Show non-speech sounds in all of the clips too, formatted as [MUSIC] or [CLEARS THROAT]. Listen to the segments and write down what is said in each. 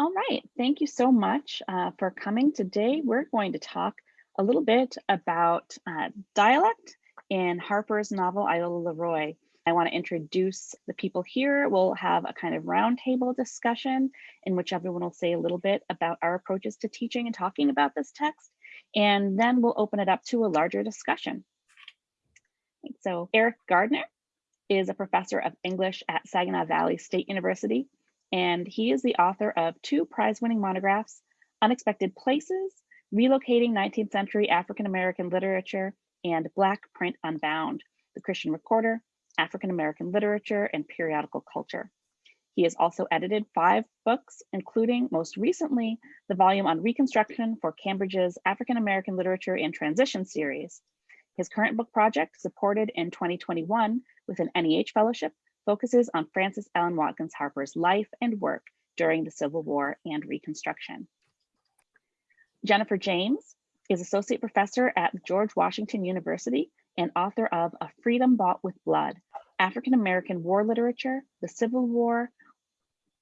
All right, thank you so much uh, for coming. Today, we're going to talk a little bit about uh, dialect in Harper's novel, Iola Leroy. I want to introduce the people here. We'll have a kind of roundtable discussion in which everyone will say a little bit about our approaches to teaching and talking about this text. And then we'll open it up to a larger discussion. So Eric Gardner is a professor of English at Saginaw Valley State University and he is the author of two prize-winning monographs, Unexpected Places, Relocating 19th Century African-American Literature, and Black Print Unbound, The Christian Recorder, African-American Literature and Periodical Culture. He has also edited five books, including most recently, the volume on Reconstruction for Cambridge's African-American Literature and Transition series. His current book project, supported in 2021 with an NEH Fellowship, focuses on Frances Ellen Watkins Harper's life and work during the Civil War and Reconstruction. Jennifer James is Associate Professor at George Washington University and author of A Freedom Bought with Blood, African American War Literature, the Civil War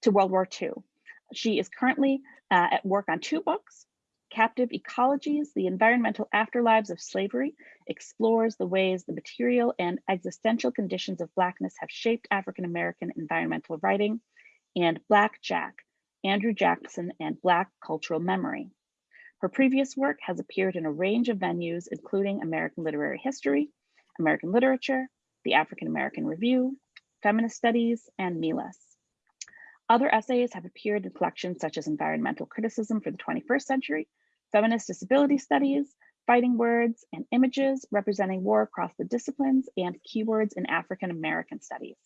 to World War II. She is currently uh, at work on two books, Captive Ecologies, The Environmental Afterlives of Slavery, explores the ways the material and existential conditions of Blackness have shaped African-American environmental writing, and Black Jack, Andrew Jackson and Black Cultural Memory. Her previous work has appeared in a range of venues, including American Literary History, American Literature, the African American Review, Feminist Studies, and MELUS. Other essays have appeared in collections such as Environmental Criticism for the 21st Century, Feminist Disability Studies, Fighting Words and Images Representing War Across the Disciplines, and Keywords in African American Studies.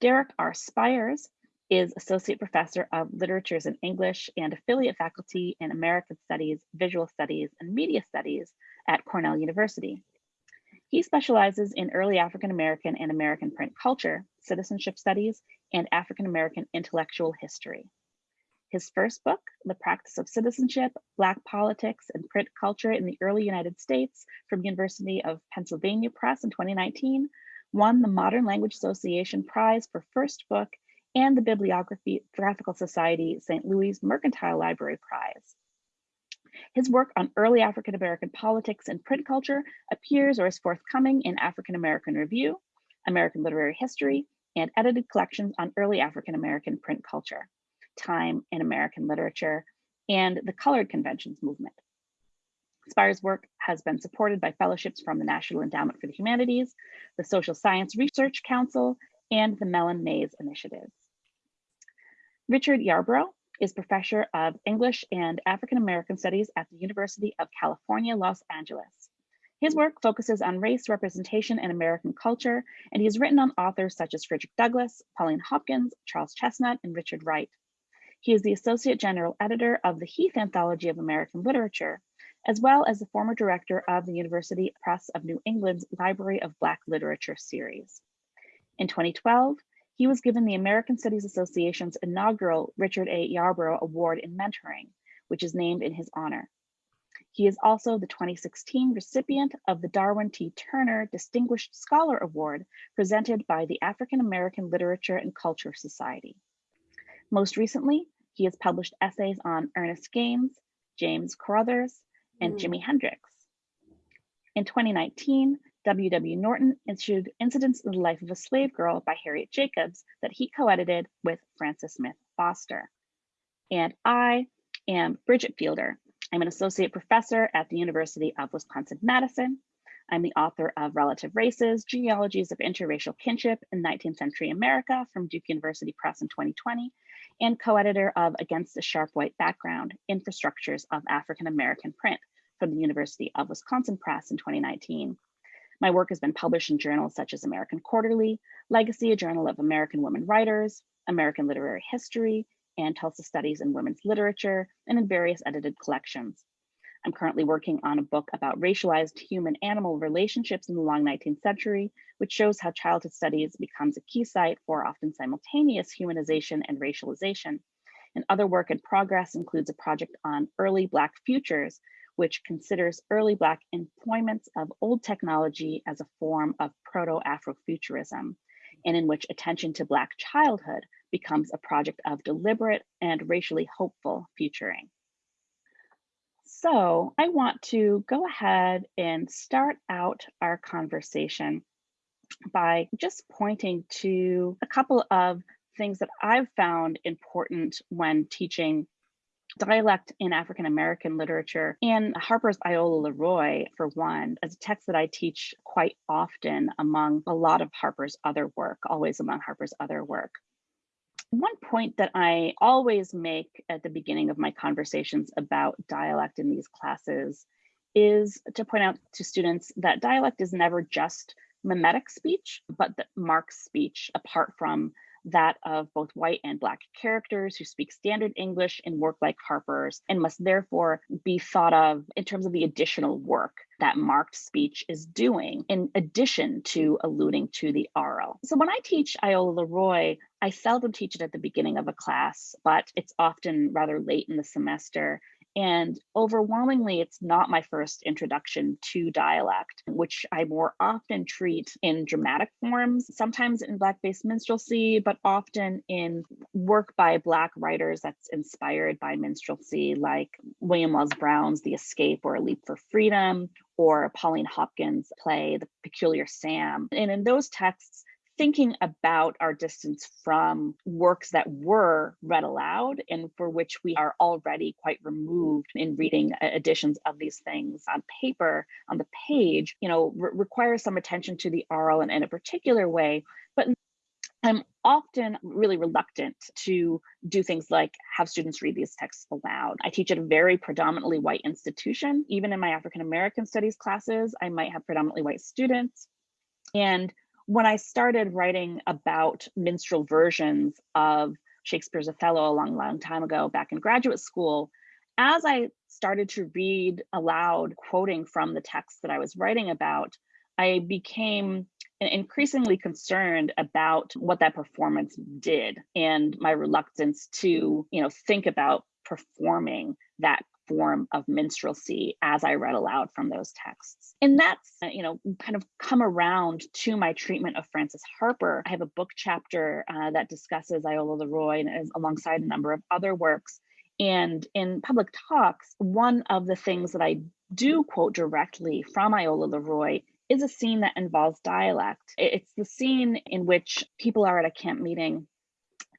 Derek R. Spires is Associate Professor of Literatures in English and Affiliate Faculty in American Studies, Visual Studies, and Media Studies at Cornell University. He specializes in early African American and American print culture, citizenship studies, and African American intellectual history. His first book, The Practice of Citizenship, Black Politics and Print Culture in the Early United States from University of Pennsylvania Press in 2019, won the Modern Language Association Prize for First Book and the Bibliographical Society St. Louis Mercantile Library Prize. His work on early African American politics and print culture appears or is forthcoming in African American Review, American Literary History, and edited collections on early African American print culture, time in American literature, and the Colored Conventions movement. Spire's work has been supported by fellowships from the National Endowment for the Humanities, the Social Science Research Council, and the Mellon Mays Initiative. Richard Yarborough is professor of English and African American Studies at the University of California, Los Angeles. His work focuses on race representation in American culture, and he has written on authors such as Frederick Douglass, Pauline Hopkins, Charles Chesnutt, and Richard Wright. He is the Associate General Editor of the Heath Anthology of American Literature, as well as the former director of the University Press of New England's Library of Black Literature series. In 2012, he was given the American Studies Association's inaugural Richard A. Yarborough Award in Mentoring, which is named in his honor. He is also the 2016 recipient of the Darwin T. Turner Distinguished Scholar Award presented by the African American Literature and Culture Society. Most recently, he has published essays on Ernest Gaines, James Corrothers, and mm. Jimi Hendrix. In 2019, W.W. Norton issued Incidents in the Life of a Slave Girl by Harriet Jacobs that he co-edited with Frances Smith Foster. And I am Bridget Fielder. I'm an associate professor at the University of Wisconsin-Madison. I'm the author of Relative Races, Genealogies of Interracial Kinship in 19th Century America from Duke University Press in 2020, and co-editor of Against a Sharp White Background, Infrastructures of African American Print from the University of Wisconsin Press in 2019. My work has been published in journals such as American Quarterly, Legacy, a Journal of American Women Writers, American Literary History, and Tulsa Studies in Women's Literature, and in various edited collections. I'm currently working on a book about racialized human-animal relationships in the long 19th century, which shows how childhood studies becomes a key site for often simultaneous humanization and racialization. And other work in progress includes a project on early Black futures, which considers early Black employments of old technology as a form of proto-Afrofuturism, and in which attention to Black childhood becomes a project of deliberate and racially hopeful futuring. So I want to go ahead and start out our conversation by just pointing to a couple of things that I've found important when teaching dialect in African American literature and Harper's Iola Leroy, for one, as a text that I teach quite often among a lot of Harper's other work, always among Harper's other work. One point that I always make at the beginning of my conversations about dialect in these classes is to point out to students that dialect is never just mimetic speech, but that marks speech apart from that of both white and black characters who speak standard English in work like Harper's and must therefore be thought of in terms of the additional work that marked speech is doing in addition to alluding to the aural. So when I teach Iola Le Roy, I seldom teach it at the beginning of a class, but it's often rather late in the semester and overwhelmingly, it's not my first introduction to dialect, which I more often treat in dramatic forms, sometimes in Black-based minstrelsy, but often in work by Black writers that's inspired by minstrelsy, like William Wells Brown's The Escape or A Leap for Freedom, or Pauline Hopkins' play The Peculiar Sam. And in those texts, thinking about our distance from works that were read aloud and for which we are already quite removed in reading uh, editions of these things on paper on the page you know re requires some attention to the aural and in a particular way but I'm often really reluctant to do things like have students read these texts aloud. I teach at a very predominantly white institution. Even in my African American studies classes, I might have predominantly white students. And when I started writing about minstrel versions of Shakespeare's Othello a long, long time ago back in graduate school, as I started to read aloud, quoting from the text that I was writing about, I became increasingly concerned about what that performance did and my reluctance to, you know, think about performing that form of minstrelsy as I read aloud from those texts. And that's, uh, you know, kind of come around to my treatment of Frances Harper. I have a book chapter uh, that discusses Iola Leroy and is alongside a number of other works. And in public talks, one of the things that I do quote directly from Iola Leroy is a scene that involves dialect. It's the scene in which people are at a camp meeting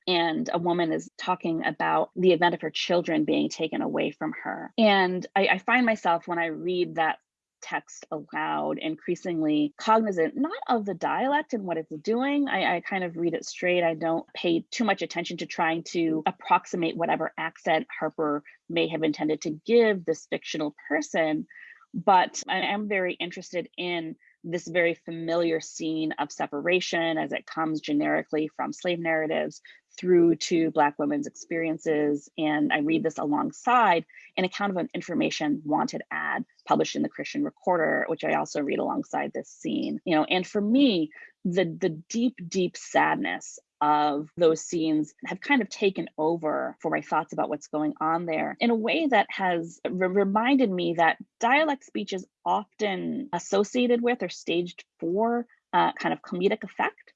and a woman is talking about the event of her children being taken away from her. And I, I find myself when I read that text aloud increasingly cognizant not of the dialect and what it's doing I, I, kind of read it straight i don't pay too much attention to trying to approximate whatever accent harper may have intended to give this fictional person but i am very interested in this very familiar scene of separation as it comes generically from slave narratives through to Black women's experiences. And I read this alongside an account of an information wanted ad published in the Christian Recorder, which I also read alongside this scene. You know, and for me, the the deep, deep sadness of those scenes have kind of taken over for my thoughts about what's going on there in a way that has re reminded me that dialect speech is often associated with or staged for uh, kind of comedic effect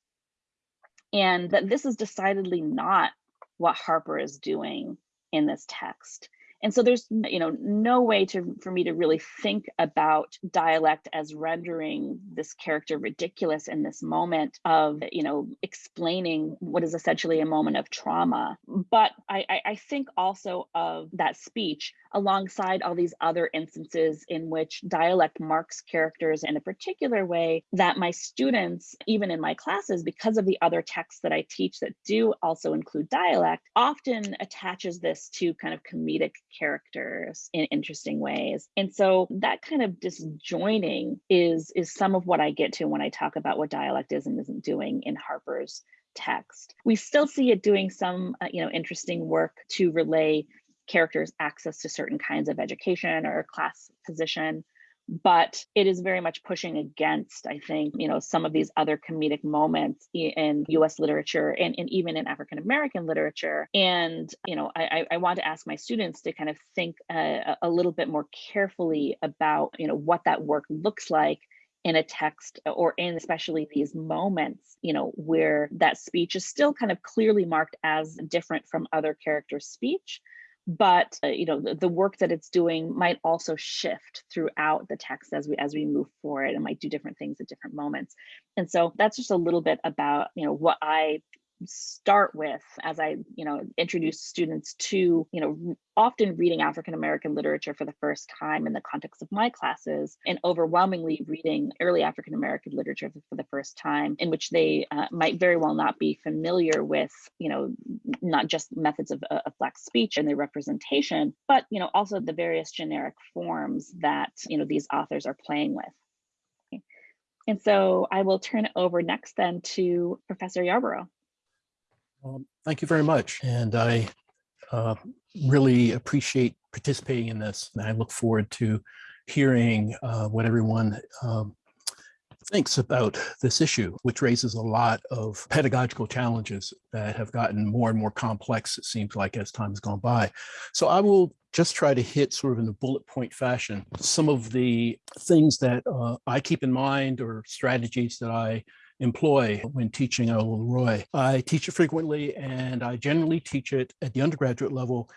and that this is decidedly not what Harper is doing in this text. And so there's you know no way to for me to really think about dialect as rendering this character ridiculous in this moment of you know explaining what is essentially a moment of trauma. But I, I think also of that speech alongside all these other instances in which dialect marks characters in a particular way that my students, even in my classes, because of the other texts that I teach that do also include dialect, often attaches this to kind of comedic characters in interesting ways. And so that kind of disjoining is, is some of what I get to when I talk about what dialect is and isn't doing in Harper's text. We still see it doing some, uh, you know, interesting work to relay characters access to certain kinds of education or class position but it is very much pushing against i think you know some of these other comedic moments in us literature and, and even in african american literature. And you know I, I want to ask my students to kind of think uh, a, a little bit more carefully about you know what that work looks like in a text or in especially these moments, you know, where that speech is still kind of clearly marked as different from other characters' speech, but uh, you know the, the, work that it's doing might also shift throughout the text as we as we move forward and might do different things at different moments. And so that's just a little bit about you know what i start with as I, you know, introduce students to, you know, often reading African American literature for the first time in the context of my classes, and overwhelmingly reading early African American literature for the first time, in which they uh, might very well not be familiar with, you know, not just methods of, uh, of Black speech and their representation, but, you know, also the various generic forms that, you know, these authors are playing with. And so I will turn it over next then to Professor Yarborough. Um, thank you very much. And I uh, really appreciate participating in this. And I look forward to hearing uh, what everyone um, thinks about this issue, which raises a lot of pedagogical challenges that have gotten more and more complex, it seems like, as time has gone by. So I will just try to hit sort of in a bullet point fashion some of the things that uh, I keep in mind or strategies that I employ when teaching at Leroy. I teach it frequently and I generally teach it at the undergraduate level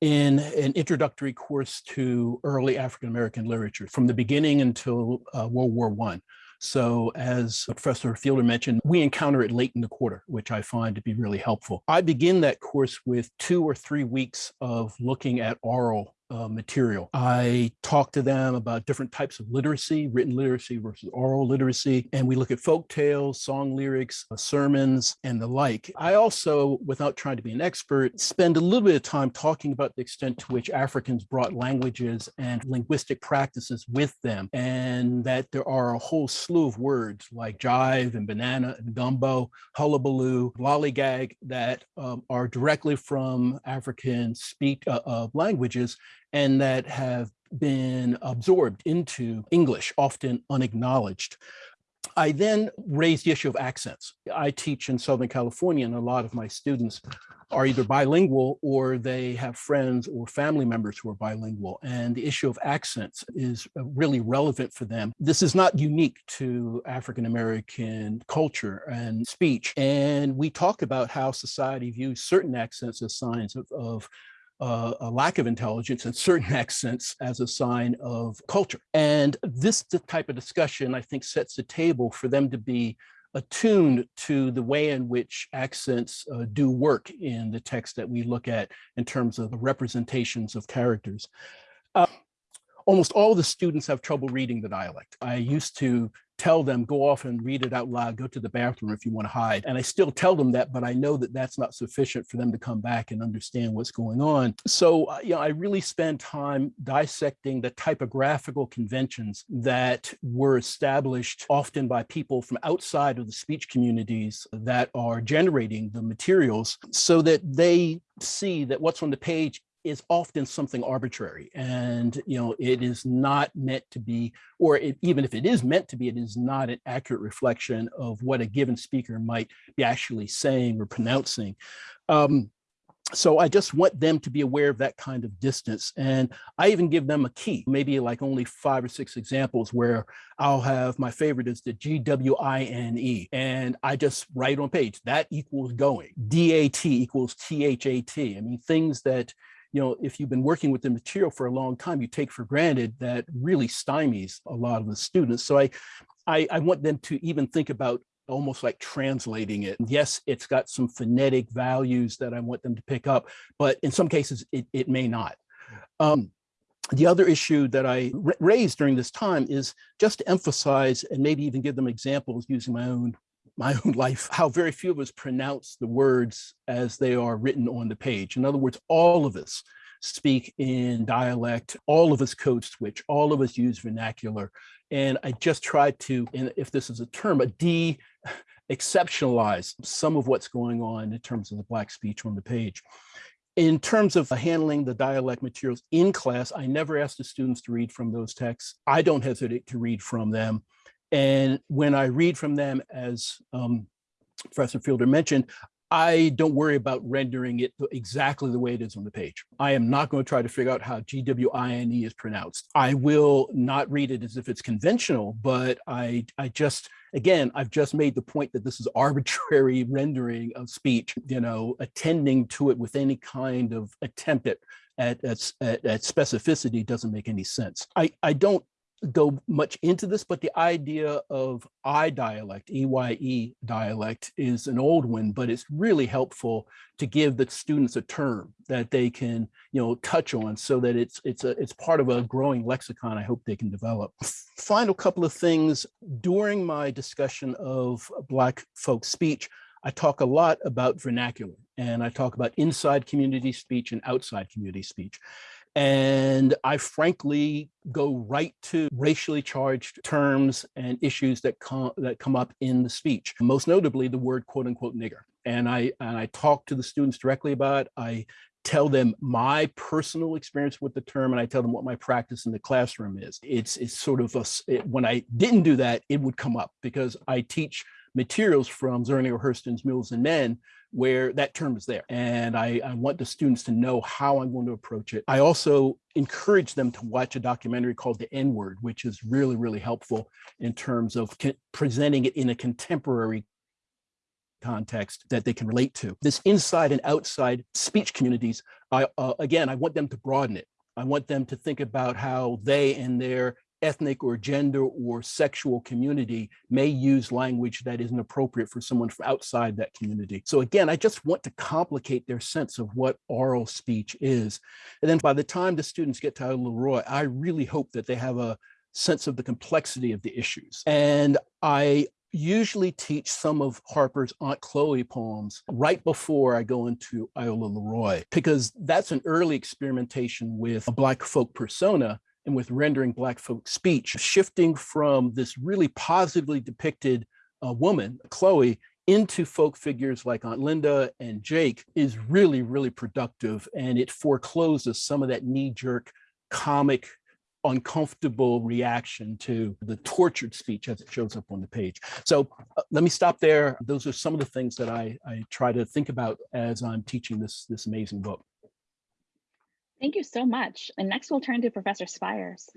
in an introductory course to early African-American literature from the beginning until uh, World War One. So as Professor Fielder mentioned, we encounter it late in the quarter, which I find to be really helpful. I begin that course with two or three weeks of looking at oral uh, material. I talk to them about different types of literacy, written literacy versus oral literacy, and we look at folk tales, song lyrics, uh, sermons, and the like. I also, without trying to be an expert, spend a little bit of time talking about the extent to which Africans brought languages and linguistic practices with them, and that there are a whole slew of words like jive and banana and gumbo, hullabaloo, lollygag that um, are directly from African speak uh, uh, languages and that have been absorbed into English, often unacknowledged. I then raised the issue of accents. I teach in Southern California and a lot of my students are either bilingual or they have friends or family members who are bilingual. And the issue of accents is uh, really relevant for them. This is not unique to African-American culture and speech. And we talk about how society views certain accents as signs of, of uh, a lack of intelligence and certain [LAUGHS] accents as a sign of culture. And this type of discussion, I think, sets the table for them to be attuned to the way in which accents uh, do work in the text that we look at in terms of the representations of characters. Uh, almost all the students have trouble reading the dialect. I used to tell them, go off and read it out loud, go to the bathroom if you want to hide. And I still tell them that, but I know that that's not sufficient for them to come back and understand what's going on. So, uh, you know, I really spend time dissecting the typographical conventions that were established often by people from outside of the speech communities that are generating the materials so that they see that what's on the page is often something arbitrary and you know it is not meant to be or it, even if it is meant to be it is not an accurate reflection of what a given speaker might be actually saying or pronouncing um, so I just want them to be aware of that kind of distance. And I even give them a key, maybe like only five or six examples where I'll have my favorite is the G-W-I-N-E. And I just write on page that equals going, D-A-T equals T-H-A-T. I mean, things that you know, if you've been working with the material for a long time, you take for granted that really stymies a lot of the students. So I, I, I want them to even think about almost like translating it. Yes, it's got some phonetic values that I want them to pick up, but in some cases it, it may not. Um, the other issue that I raised during this time is just to emphasize and maybe even give them examples using my own my own life, how very few of us pronounce the words as they are written on the page. In other words, all of us speak in dialect, all of us code switch, all of us use vernacular. And I just try to, and if this is a term, a de exceptionalize some of what's going on in terms of the Black speech on the page. In terms of handling the dialect materials in class, I never ask the students to read from those texts. I don't hesitate to read from them. And when I read from them, as um, Professor Fielder mentioned, I don't worry about rendering it exactly the way it is on the page. I am not going to try to figure out how GWINE is pronounced. I will not read it as if it's conventional, but I, I just, again, I've just made the point that this is [LAUGHS] arbitrary rendering of speech, you know, attending to it with any kind of attempt at at, at, at, specificity doesn't make any sense. I, I don't go much into this, but the idea of I dialect, EYE dialect is an old one, but it's really helpful to give the students a term that they can, you know, touch on so that it's it's a it's part of a growing lexicon I hope they can develop. Final couple of things during my discussion of Black folk speech, I talk a lot about vernacular and I talk about inside community speech and outside community speech. And I frankly go right to racially charged terms and issues that come that come up in the speech, most notably the word quote unquote nigger. And I and I talk to the students directly about it. I tell them my personal experience with the term and I tell them what my practice in the classroom is. It's it's sort of a, it, when I didn't do that, it would come up because I teach materials from Zora Neale Hurston's Mules and Men where that term is there. And I, I, want the students to know how I'm going to approach it. I also encourage them to watch a documentary called The N-Word, which is really, really helpful in terms of presenting it in a contemporary context that they can relate to. This inside and outside speech communities, I, uh, again, I want them to broaden it. I want them to think about how they and their ethnic or gender or sexual community may use language that isn't appropriate for someone from outside that community. So again, I just want to complicate their sense of what oral speech is. And then by the time the students get to Iola Leroy, I really hope that they have a sense of the complexity of the issues. And I usually teach some of Harper's Aunt Chloe poems right before I go into Iola Leroy, because that's an early experimentation with a Black folk persona and with rendering Black folk speech, shifting from this really positively depicted uh, woman, Chloe, into folk figures like Aunt Linda and Jake is really, really productive. And it forecloses some of that knee-jerk comic uncomfortable reaction to the tortured speech as it shows up on the page. So uh, let me stop there. Those are some of the things that I, I try to think about as I'm teaching this, this amazing book. Thank you so much. And next we'll turn to Professor Spires.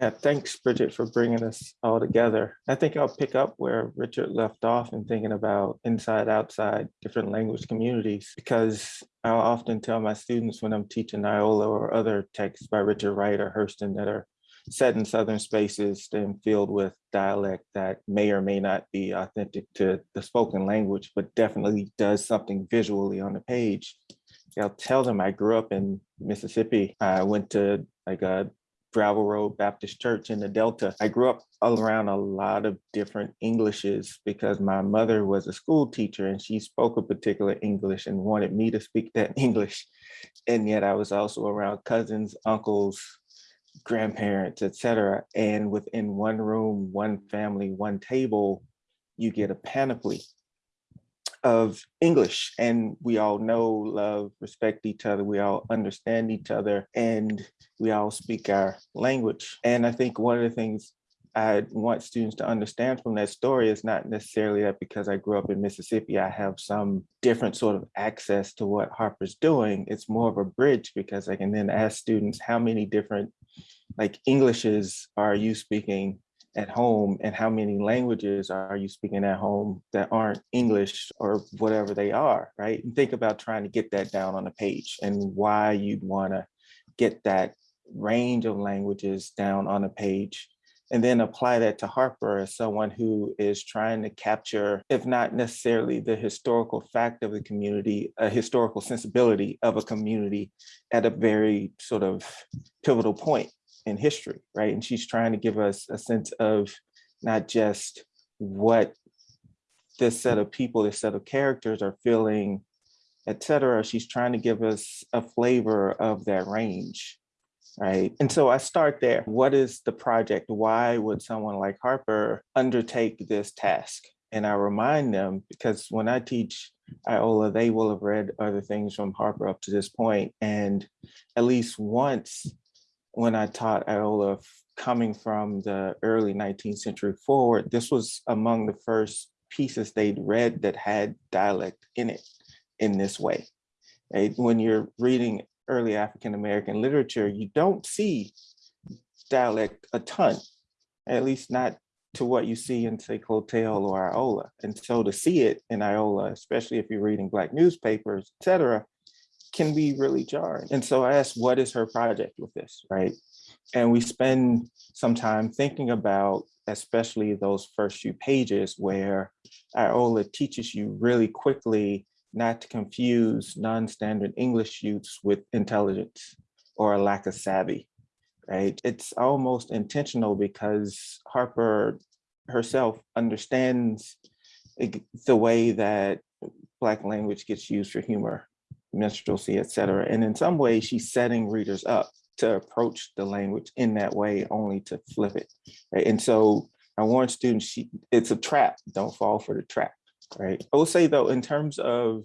Yeah, thanks, Bridget, for bringing us all together. I think I'll pick up where Richard left off in thinking about inside, outside, different language communities, because I'll often tell my students when I'm teaching Iola or other texts by Richard Wright or Hurston that are set in Southern spaces and filled with dialect that may or may not be authentic to the spoken language, but definitely does something visually on the page. I'll tell them I grew up in Mississippi. I went to like a Gravel Road Baptist Church in the Delta. I grew up around a lot of different Englishes because my mother was a school teacher and she spoke a particular English and wanted me to speak that [LAUGHS] English. And yet I was also around cousins, uncles, grandparents, etc. And within one room, one family, one table, you get a panoply of English and we all know, love, respect each other. We all understand each other and we all speak our language. And I think one of the things I want students to understand from that story is not necessarily that because I grew up in Mississippi, I have some different sort of access to what Harper's doing. It's more of a bridge because I can then ask students how many different like Englishes are you speaking at home and how many languages are you speaking at home that aren't English or whatever they are, right? And think about trying to get that down on a page and why you'd want to get that range of languages down on a page and then apply that to Harper as someone who is trying to capture, if not necessarily the historical fact of the community, a historical sensibility of a community at a very sort of pivotal point in history, right? And she's trying to give us a sense of not just what this set of people, this set of characters are feeling, et cetera. She's trying to give us a flavor of that range, right? And so I start there. What is the project? Why would someone like Harper undertake this task? And I remind them, because when I teach Iola, they will have read other things from Harper up to this point, And at least once when I taught Iola coming from the early 19th century forward, this was among the first pieces they'd read that had dialect in it in this way. When you're reading early African-American literature, you don't see dialect a ton, at least not to what you see in say Clotel or Iola. And so to see it in Iola, especially if you're reading Black newspapers, et cetera, can be really jarring. And so I asked, what is her project with this, right? And we spend some time thinking about, especially those first few pages where Iola teaches you really quickly not to confuse non-standard English use with intelligence or a lack of savvy, right? It's almost intentional because Harper herself understands the way that Black language gets used for humor, minstrelsy, et cetera. And in some ways, she's setting readers up to approach the language in that way, only to flip it. And so I warn students, she, it's a trap, don't fall for the trap, right? I will say though, in terms of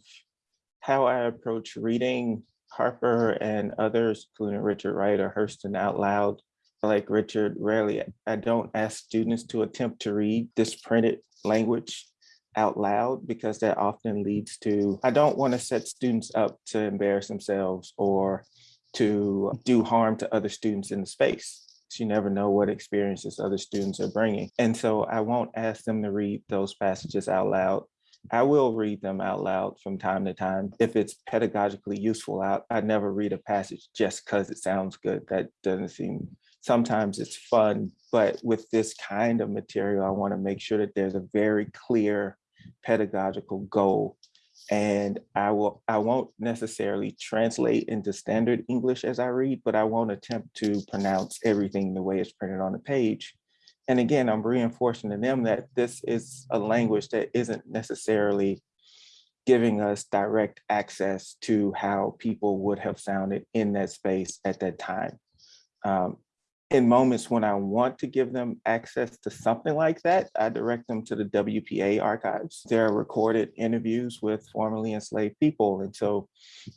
how I approach reading Harper and others, including Richard Wright or Hurston out loud, like Richard, rarely, I don't ask students to attempt to read this printed language out loud because that often leads to, I don't want to set students up to embarrass themselves or to do harm to other students in the space. You never know what experiences other students are bringing. And so I won't ask them to read those passages out loud. I will read them out loud from time to time. If it's pedagogically useful, I, I never read a passage just because it sounds good. That doesn't seem, sometimes it's fun, but with this kind of material, I wanna make sure that there's a very clear pedagogical goal and I will I won't necessarily translate into standard English as I read, but I won't attempt to pronounce everything the way it's printed on the page. And again, I'm reinforcing to them that this is a language that isn't necessarily giving us direct access to how people would have sounded in that space at that time. Um, in moments when I want to give them access to something like that, I direct them to the WPA archives. There are recorded interviews with formerly enslaved people. And so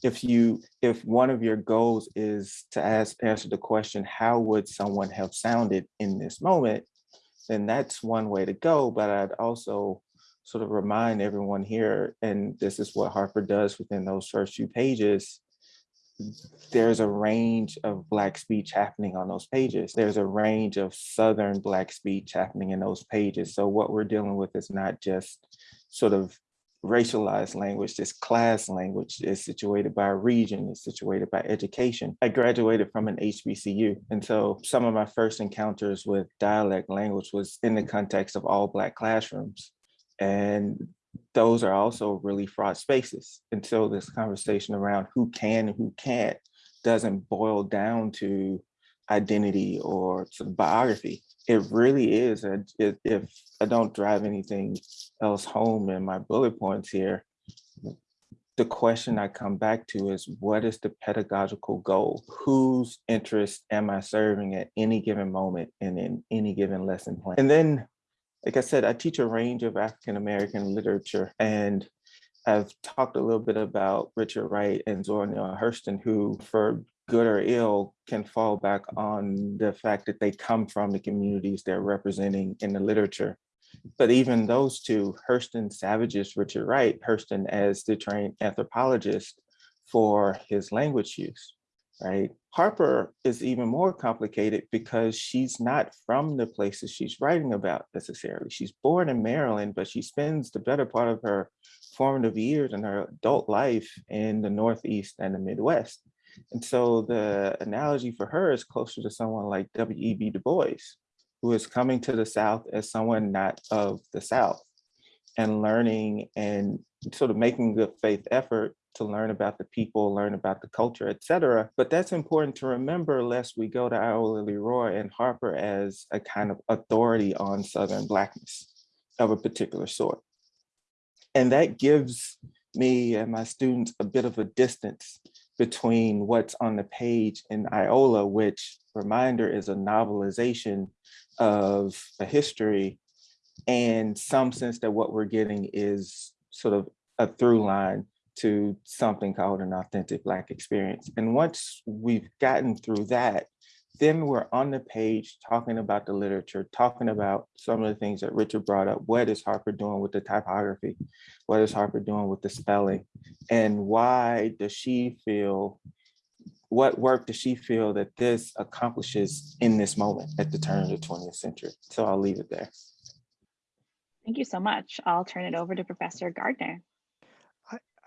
if you, if one of your goals is to ask, answer the question, how would someone have sounded in this moment? Then that's one way to go. But I'd also sort of remind everyone here, and this is what Harper does within those first few pages, there's a range of Black speech happening on those pages. There's a range of Southern Black speech happening in those pages. So what we're dealing with is not just sort of racialized language, this class language is situated by region, is situated by education. I graduated from an HBCU. And so some of my first encounters with dialect language was in the context of all Black classrooms. And those are also really fraught spaces. Until this conversation around who can and who can't doesn't boil down to identity or sort of biography. It really is, a, it, if I don't drive anything else home in my bullet points here, the question I come back to is what is the pedagogical goal? Whose interest am I serving at any given moment and in any given lesson plan? And then like I said, I teach a range of African-American literature and I've talked a little bit about Richard Wright and Zora Neale Hurston, who for good or ill can fall back on the fact that they come from the communities they're representing in the literature. But even those two, Hurston savages Richard Wright, Hurston as the trained anthropologist for his language use right? Harper is even more complicated because she's not from the places she's writing about necessarily. She's born in Maryland, but she spends the better part of her formative years and her adult life in the Northeast and the Midwest. And so the analogy for her is closer to someone like W.E.B. Du Bois, who is coming to the South as someone not of the South and learning and sort of making good faith effort to learn about the people, learn about the culture, etc. But that's important to remember lest we go to Iola Leroy and Harper as a kind of authority on Southern Blackness of a particular sort. And that gives me and my students a bit of a distance between what's on the page in Iola, which reminder is a novelization of a history and some sense that what we're getting is sort of a through line to something called an authentic Black experience. And once we've gotten through that, then we're on the page talking about the literature, talking about some of the things that Richard brought up. What is Harper doing with the typography? What is Harper doing with the spelling? And why does she feel, what work does she feel that this accomplishes in this moment at the turn of the 20th century? So I'll leave it there. Thank you so much. I'll turn it over to Professor Gardner.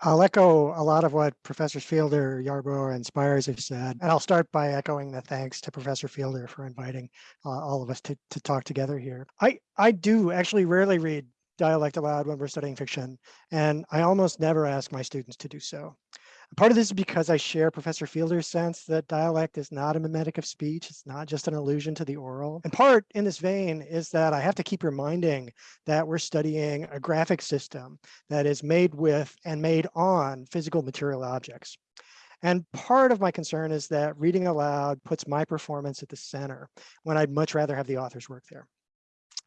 I'll echo a lot of what Professors Fielder, Yarborough, and Spires have said, and I'll start by echoing the thanks to Professor Fielder for inviting uh, all of us to, to talk together here. I, I do actually rarely read dialect aloud when we're studying fiction, and I almost never ask my students to do so. Part of this is because I share Professor Fielder's sense that dialect is not a mimetic of speech. It's not just an allusion to the oral. And part in this vein is that I have to keep reminding that we're studying a graphic system that is made with and made on physical material objects. And part of my concern is that reading aloud puts my performance at the center when I'd much rather have the author's work there.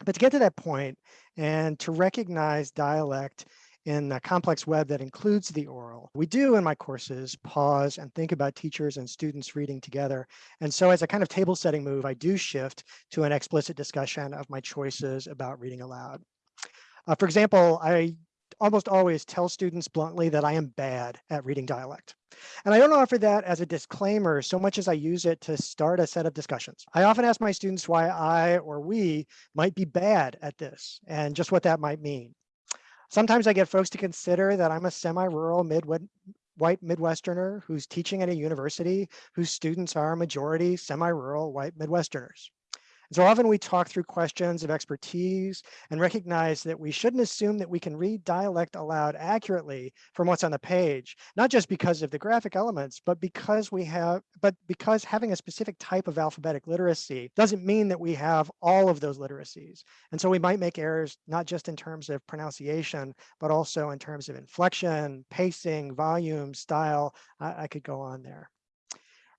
But to get to that point and to recognize dialect in a complex web that includes the oral. We do in my courses pause and think about teachers and students reading together. And so as a kind of table setting move, I do shift to an explicit discussion of my choices about reading aloud. Uh, for example, I almost always tell students bluntly that I am bad at reading dialect. And I don't offer that as a disclaimer so much as I use it to start a set of discussions. I often ask my students why I or we might be bad at this and just what that might mean. Sometimes I get folks to consider that I'm a semi-rural mid white Midwesterner who's teaching at a university whose students are a majority semi-rural white Midwesterners. So often we talk through questions of expertise and recognize that we shouldn't assume that we can read dialect aloud accurately from what's on the page, not just because of the graphic elements, but because we have, but because having a specific type of alphabetic literacy doesn't mean that we have all of those literacies. And so we might make errors, not just in terms of pronunciation, but also in terms of inflection, pacing, volume, style. I, I could go on there.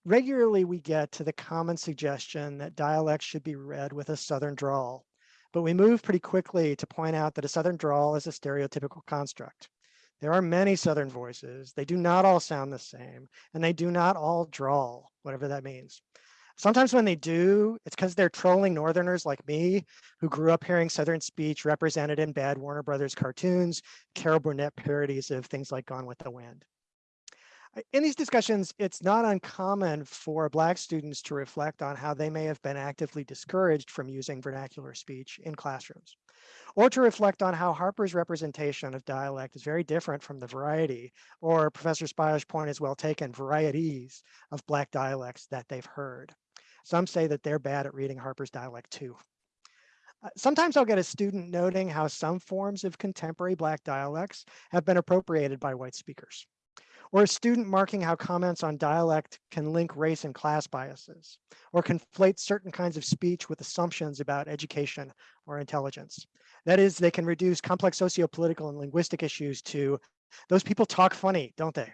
Regularly, we get to the common suggestion that dialects should be read with a Southern drawl, but we move pretty quickly to point out that a Southern drawl is a stereotypical construct. There are many Southern voices. They do not all sound the same, and they do not all drawl, whatever that means. Sometimes when they do, it's because they're trolling Northerners like me, who grew up hearing Southern speech represented in bad Warner Brothers cartoons, Carol Burnett parodies of things like Gone with the Wind in these discussions, it's not uncommon for Black students to reflect on how they may have been actively discouraged from using vernacular speech in classrooms, or to reflect on how Harper's representation of dialect is very different from the variety, or Professor Spire's point is well taken, varieties of Black dialects that they've heard. Some say that they're bad at reading Harper's dialect too. Uh, sometimes I'll get a student noting how some forms of contemporary Black dialects have been appropriated by white speakers or a student marking how comments on dialect can link race and class biases, or conflate certain kinds of speech with assumptions about education or intelligence. That is, they can reduce complex sociopolitical and linguistic issues to those people talk funny, don't they?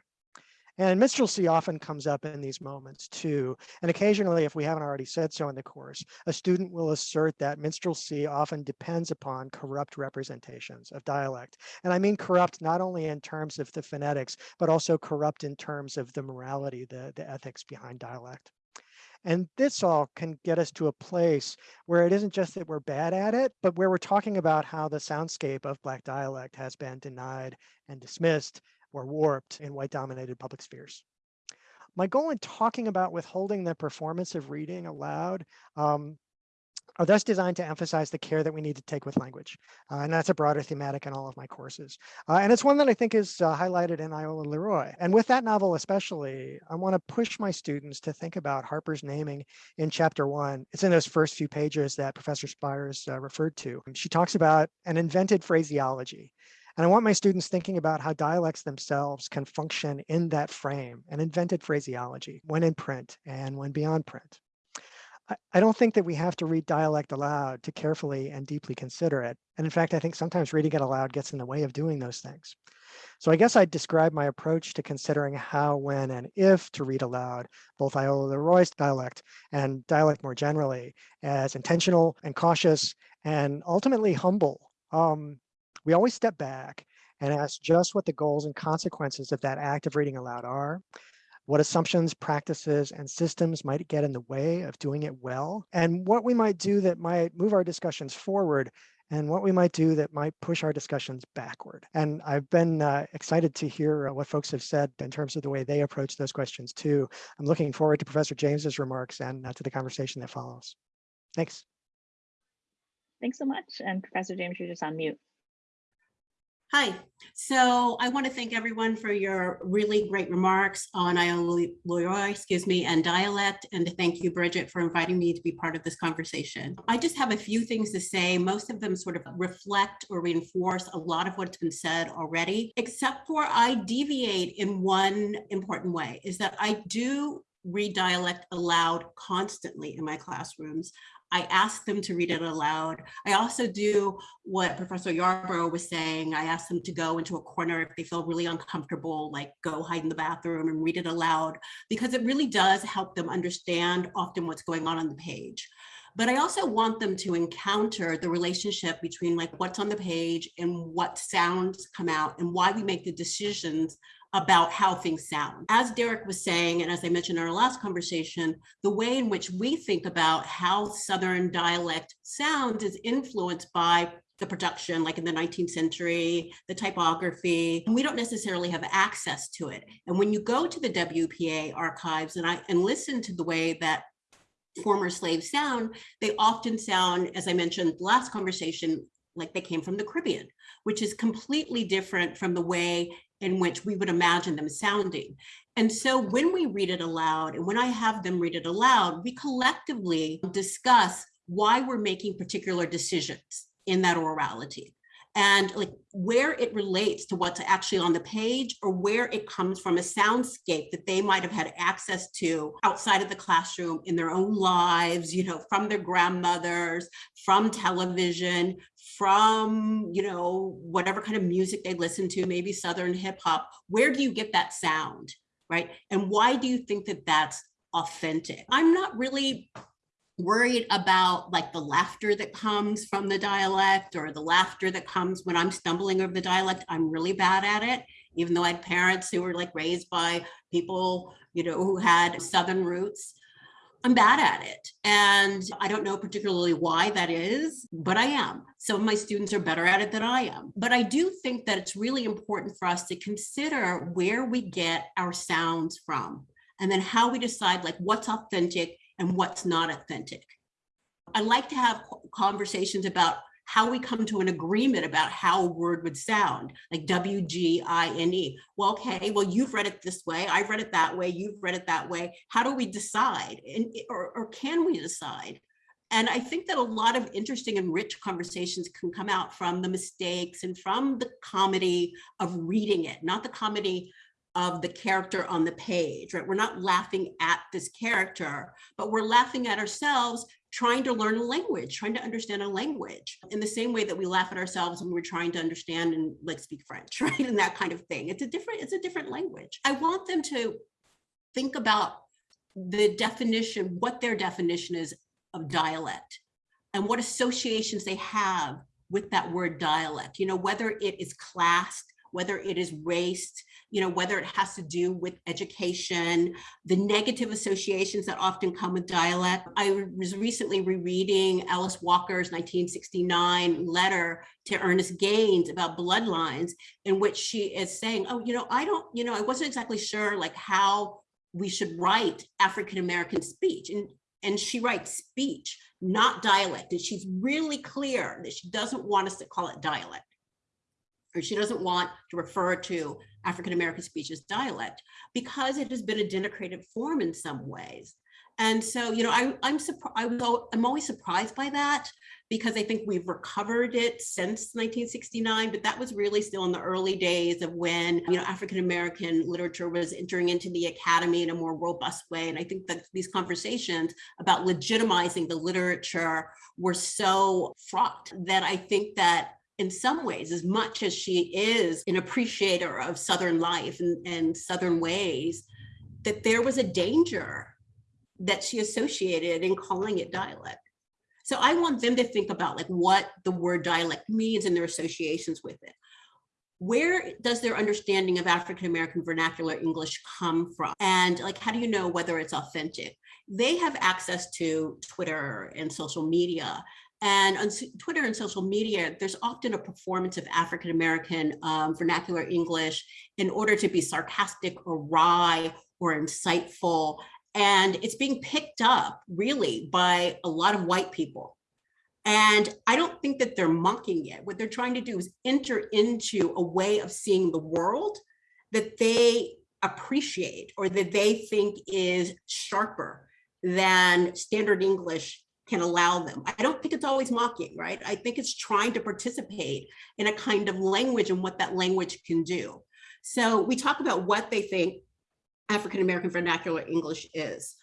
And minstrelsy often comes up in these moments too. And occasionally, if we haven't already said so in the course, a student will assert that minstrelsy often depends upon corrupt representations of dialect. And I mean corrupt not only in terms of the phonetics, but also corrupt in terms of the morality, the, the ethics behind dialect. And this all can get us to a place where it isn't just that we're bad at it, but where we're talking about how the soundscape of Black dialect has been denied and dismissed or warped in white dominated public spheres. My goal in talking about withholding the performance of reading aloud um, are thus designed to emphasize the care that we need to take with language. Uh, and that's a broader thematic in all of my courses. Uh, and it's one that I think is uh, highlighted in Iola Leroy. And with that novel especially, I want to push my students to think about Harper's naming in chapter one. It's in those first few pages that Professor Spires uh, referred to. She talks about an invented phraseology. And I want my students thinking about how dialects themselves can function in that frame, and invented phraseology, when in print and when beyond print. I don't think that we have to read dialect aloud to carefully and deeply consider it. And in fact, I think sometimes reading it aloud gets in the way of doing those things. So I guess I'd describe my approach to considering how, when, and if to read aloud, both Iola Leroy's dialect and dialect more generally, as intentional and cautious and ultimately humble. Um, we always step back and ask just what the goals and consequences of that act of reading aloud are. what assumptions, practices, and systems might get in the way of doing it well, and what we might do that might move our discussions forward and what we might do that might push our discussions backward. And I've been uh, excited to hear uh, what folks have said in terms of the way they approach those questions too. I'm looking forward to Professor James's remarks and uh, to the conversation that follows. Thanks. Thanks so much. And Professor James, you're just on mute. Hi, so I want to thank everyone for your really great remarks on Leroy, excuse me, and dialect, and to thank you, Bridget, for inviting me to be part of this conversation. I just have a few things to say. Most of them sort of reflect or reinforce a lot of what's been said already, except for I deviate in one important way, is that I do read dialect aloud constantly in my classrooms. I ask them to read it aloud. I also do what Professor Yarborough was saying. I ask them to go into a corner if they feel really uncomfortable, like go hide in the bathroom and read it aloud, because it really does help them understand often what's going on on the page. But I also want them to encounter the relationship between like what's on the page and what sounds come out and why we make the decisions about how things sound. As Derek was saying, and as I mentioned in our last conversation, the way in which we think about how Southern dialect sounds is influenced by the production, like in the 19th century, the typography, and we don't necessarily have access to it. And when you go to the WPA archives and I and listen to the way that former slaves sound, they often sound, as I mentioned last conversation, like they came from the Caribbean, which is completely different from the way in which we would imagine them sounding. And so when we read it aloud and when I have them read it aloud, we collectively discuss why we're making particular decisions in that orality and like where it relates to what's actually on the page or where it comes from a soundscape that they might have had access to outside of the classroom in their own lives, you know, from their grandmothers, from television, from, you know, whatever kind of music they listen to, maybe Southern hip hop, where do you get that sound, right? And why do you think that that's authentic? I'm not really worried about like the laughter that comes from the dialect or the laughter that comes when I'm stumbling over the dialect. I'm really bad at it, even though I had parents who were like raised by people, you know, who had Southern roots. I'm bad at it. And I don't know particularly why that is, but I am. Some of my students are better at it than I am. But I do think that it's really important for us to consider where we get our sounds from and then how we decide like what's authentic and what's not authentic. I like to have conversations about how we come to an agreement about how a word would sound, like W-G-I-N-E. Well, okay, well, you've read it this way, I've read it that way, you've read it that way. How do we decide? And, or, or can we decide? And I think that a lot of interesting and rich conversations can come out from the mistakes and from the comedy of reading it, not the comedy of the character on the page, right? We're not laughing at this character, but we're laughing at ourselves trying to learn a language, trying to understand a language in the same way that we laugh at ourselves when we're trying to understand and like speak French, [LAUGHS] right? And that kind of thing. It's a different, it's a different language. I want them to think about the definition, what their definition is of dialect and what associations they have with that word dialect, you know, whether it is classed, whether it is race, you know, whether it has to do with education, the negative associations that often come with dialect. I was recently rereading Alice Walker's 1969 letter to Ernest Gaines about bloodlines, in which she is saying, oh, you know, I don't, you know, I wasn't exactly sure like how we should write African-American speech. And, and she writes speech, not dialect. And she's really clear that she doesn't want us to call it dialect or she doesn't want to refer to African-American speech as dialect because it has been a denigrated form in some ways. And so, you know, I, I'm surprised, I'm always surprised by that because I think we've recovered it since 1969, but that was really still in the early days of when, you know, African-American literature was entering into the academy in a more robust way. And I think that these conversations about legitimizing the literature were so fraught that I think that in some ways, as much as she is an appreciator of Southern life and, and Southern ways, that there was a danger that she associated in calling it dialect. So I want them to think about like what the word dialect means and their associations with it. where does their understanding of African American vernacular English come from? And like, how do you know whether it's authentic? They have access to Twitter and social media. And on Twitter and social media, there's often a performance of African American um, vernacular English in order to be sarcastic or wry or insightful. And it's being picked up really by a lot of white people. And I don't think that they're mocking it. What they're trying to do is enter into a way of seeing the world that they appreciate or that they think is sharper than standard English can allow them. I don't think it's always mocking, right? I think it's trying to participate in a kind of language and what that language can do. So we talk about what they think African American vernacular English is.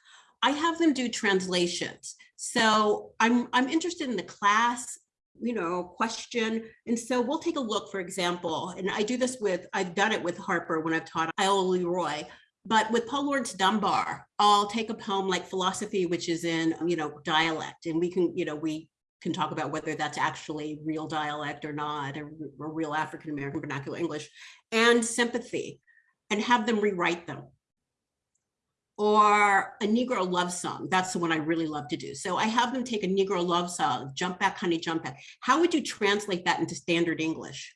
I have them do translations. So I'm, I'm interested in the class, you know, question. And so we'll take a look, for example, and I do this with, I've done it with Harper when I've taught Iola Leroy, but with Paul Laurence Dunbar, I'll take a poem like philosophy, which is in, you know, dialect. And we can, you know, we can talk about whether that's actually real dialect or not, or, or real African-American vernacular English, and sympathy, and have them rewrite them or a Negro love song. That's the one I really love to do. So I have them take a Negro love song, jump back, honey, jump back. How would you translate that into standard English?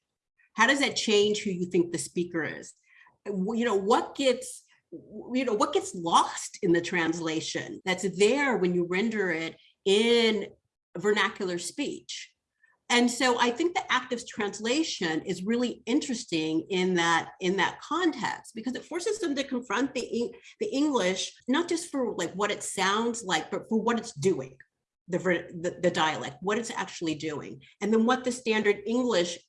How does that change who you think the speaker is? You know, what gets, you know, what gets lost in the translation that's there when you render it in vernacular speech? And so I think the act of translation is really interesting in that in that context because it forces them to confront the the English not just for like what it sounds like, but for what it's doing, the, the the dialect, what it's actually doing, and then what the standard English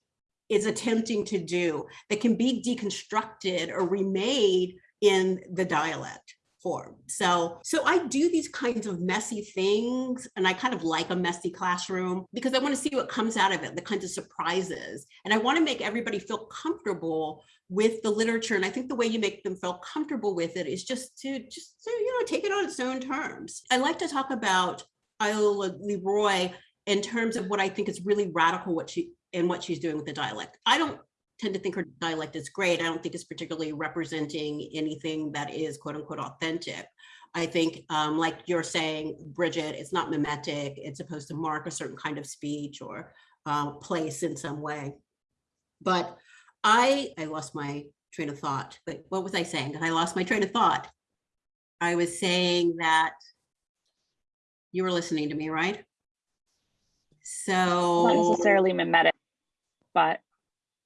is attempting to do that can be deconstructed or remade in the dialect form. So, so I do these kinds of messy things and I kind of like a messy classroom because I want to see what comes out of it, the kinds of surprises. And I want to make everybody feel comfortable with the literature. And I think the way you make them feel comfortable with it is just to just, to, you know, take it on its own terms. I like to talk about Iola Leroy in terms of what I think is really radical what she and what she's doing with the dialect. I don't tend to think her dialect is great. I don't think it's particularly representing anything that is quote unquote authentic. I think, um, like you're saying, Bridget, it's not mimetic. It's supposed to mark a certain kind of speech or uh, place in some way. But I, I lost my train of thought. But what was I saying? I lost my train of thought. I was saying that you were listening to me, right? So Not necessarily mimetic, but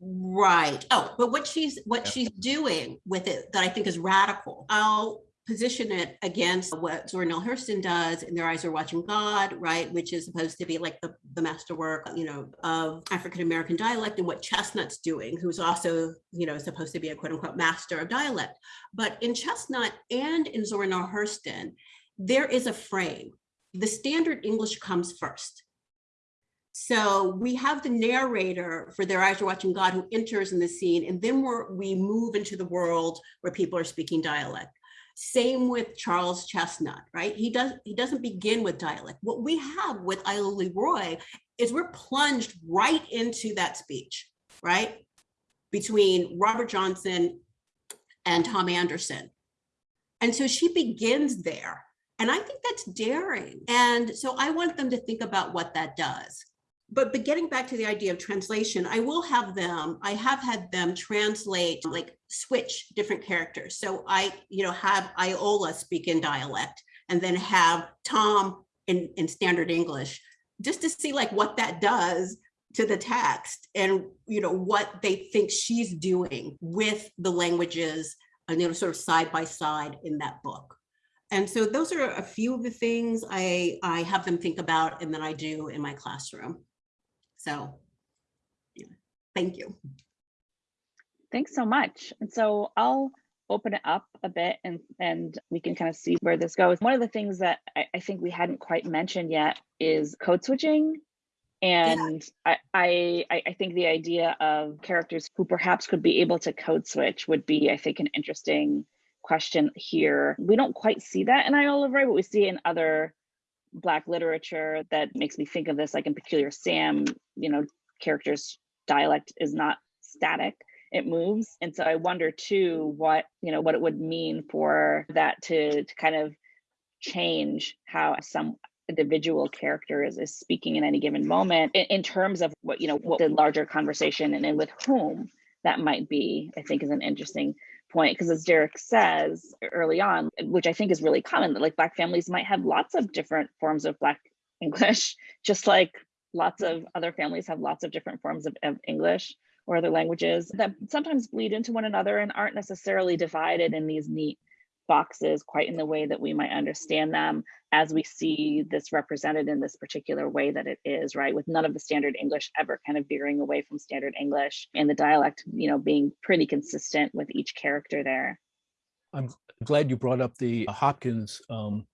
Right. Oh, but what she's what Yeah. she's doing with it that I think is radical. I'll position it against what Zora Neale Hurston does in Their Eyes Are Watching God, right? Which is supposed to be like the, the masterwork, you know, of African American dialect and what Chesnutt's doing, who's also, you know, supposed to be a quote unquote master of dialect. But in Chesnutt and in Zora Neale Hurston, there is a frame. The standard English comes first. So we have the narrator for Their Eyes Are Watching God who enters in the scene, and then we move into the world where people are speaking dialect. Same with Charles Chesnutt, right? He does he doesn't begin with dialect. What we have with Iola Leroy is we're plunged right into that speech, right? Between Robert Johnson and Tom Anderson. And so she begins there. And I think that's daring. And so I want them to think about what that does but but getting back to the idea of translation, I will have them, I have had them translate, like switch different characters. So I, you know, have Iola speak in dialect and then have Tom in, in standard English, just to see like what that does to the text and, you know, what they think she's doing with the languages, and you know, sort of side by side in that book. And so those are a few of the things I, I have them think about and then I do in my classroom. So, yeah, thank you. Thanks so much. And so I'll open it up a bit and and we can kind of see where this goes. One of the things that I, I think we hadn't quite mentioned yet is code switching. And I, I I think the idea of characters who perhaps could be able to code switch would be, I think, an interesting question here. We don't quite see that in Leroy, but we see it in other Black literature that makes me think of this, like in Peculiar Sam, you know, characters' dialect is not static it moves. And so I wonder too, what, you know, what it would mean for that to, to kind of change how some individual character is, is speaking in any given moment in, in terms of what, you know, what the larger conversation and then with whom that might be, I think is an interesting point. Because as Derek says early on, which I think is really common, that like Black families might have lots of different forms of Black [LAUGHS] English, just like lots of other families have lots of different forms of, of English or other languages that sometimes bleed into one another and aren't necessarily divided in these neat boxes quite in the way that we might understand them as we see this represented in this particular way that it is, right? With none of the standard English ever kind of veering away from standard English and the dialect, you know, being pretty consistent with each character there. I'm glad you brought up the Hopkins um,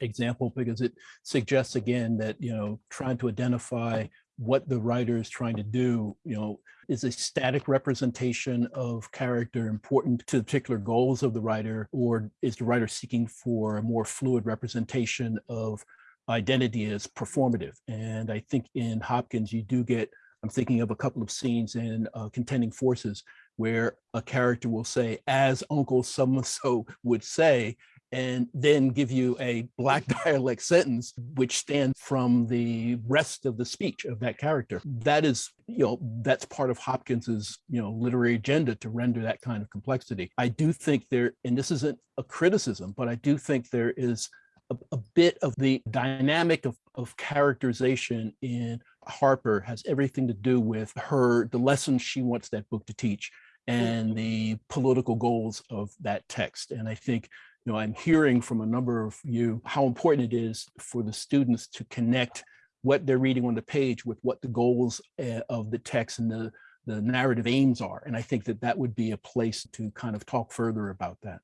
example because it suggests again that, you know, trying to identify what the writer is trying to do, you know, is a static representation of character important to the particular goals of the writer, or is the writer seeking for a more fluid representation of identity as performative? And I think in Hopkins, you do get, I'm thinking of a couple of scenes in uh, Contending Forces where a character will say, as Uncle so-and-so would say, and then give you a black [LAUGHS] dialect sentence which stands from the rest of the speech of that character. That is you know that's part of hopkins's you know literary agenda to render that kind of complexity. I do think there and this isn't a criticism but i do think there is a, a bit of the dynamic of, of characterization in harper has everything to do with her the lessons she wants that book to teach and mm-hmm. the political goals of that text. And i think you know, I'm hearing from a number of you how important it is for the students to connect what they're reading on the page with what the goals uh, of the text and the, the narrative aims are. And I think that that would be a place to kind of talk further about that.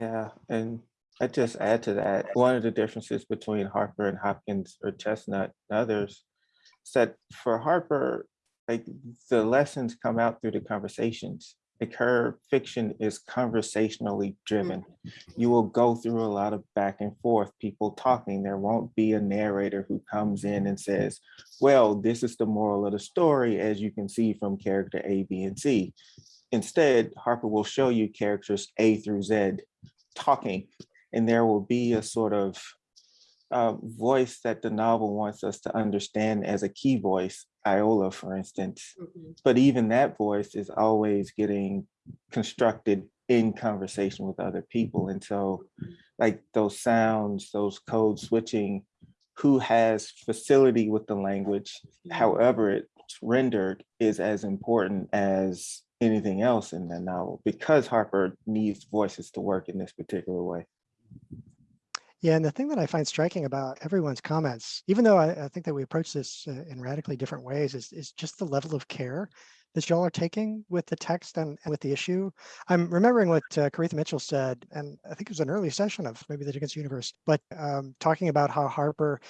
Yeah, and I just add to that, one of the differences between Harper and Hopkins or Chesnutt and others is that for Harper, like the lessons come out through the conversations like her fiction is conversationally driven. You will go through a lot of back and forth, people talking. There won't be a narrator who comes in and says, well, this is the moral of the story, as you can see from character A, B, and C. Instead, Harper will show you characters A through Z talking, and there will be a sort of uh, voice that the novel wants us to understand as a key voice, Iola, for instance. Mm -hmm. But even that voice is always getting constructed in conversation with other people. And so like those sounds, those code switching, who has facility with the language, however it's rendered is as important as anything else in the novel because Harper needs voices to work in this particular way. Yeah, and the thing that I find striking about everyone's comments, even though I, I think that we approach this uh, in radically different ways, is, is just the level of care that y'all are taking with the text and, and, with the issue. I'm remembering what uh, Koritha Mitchell said, and I think it was an early session of maybe the Dickens universe, but um, talking about how Harper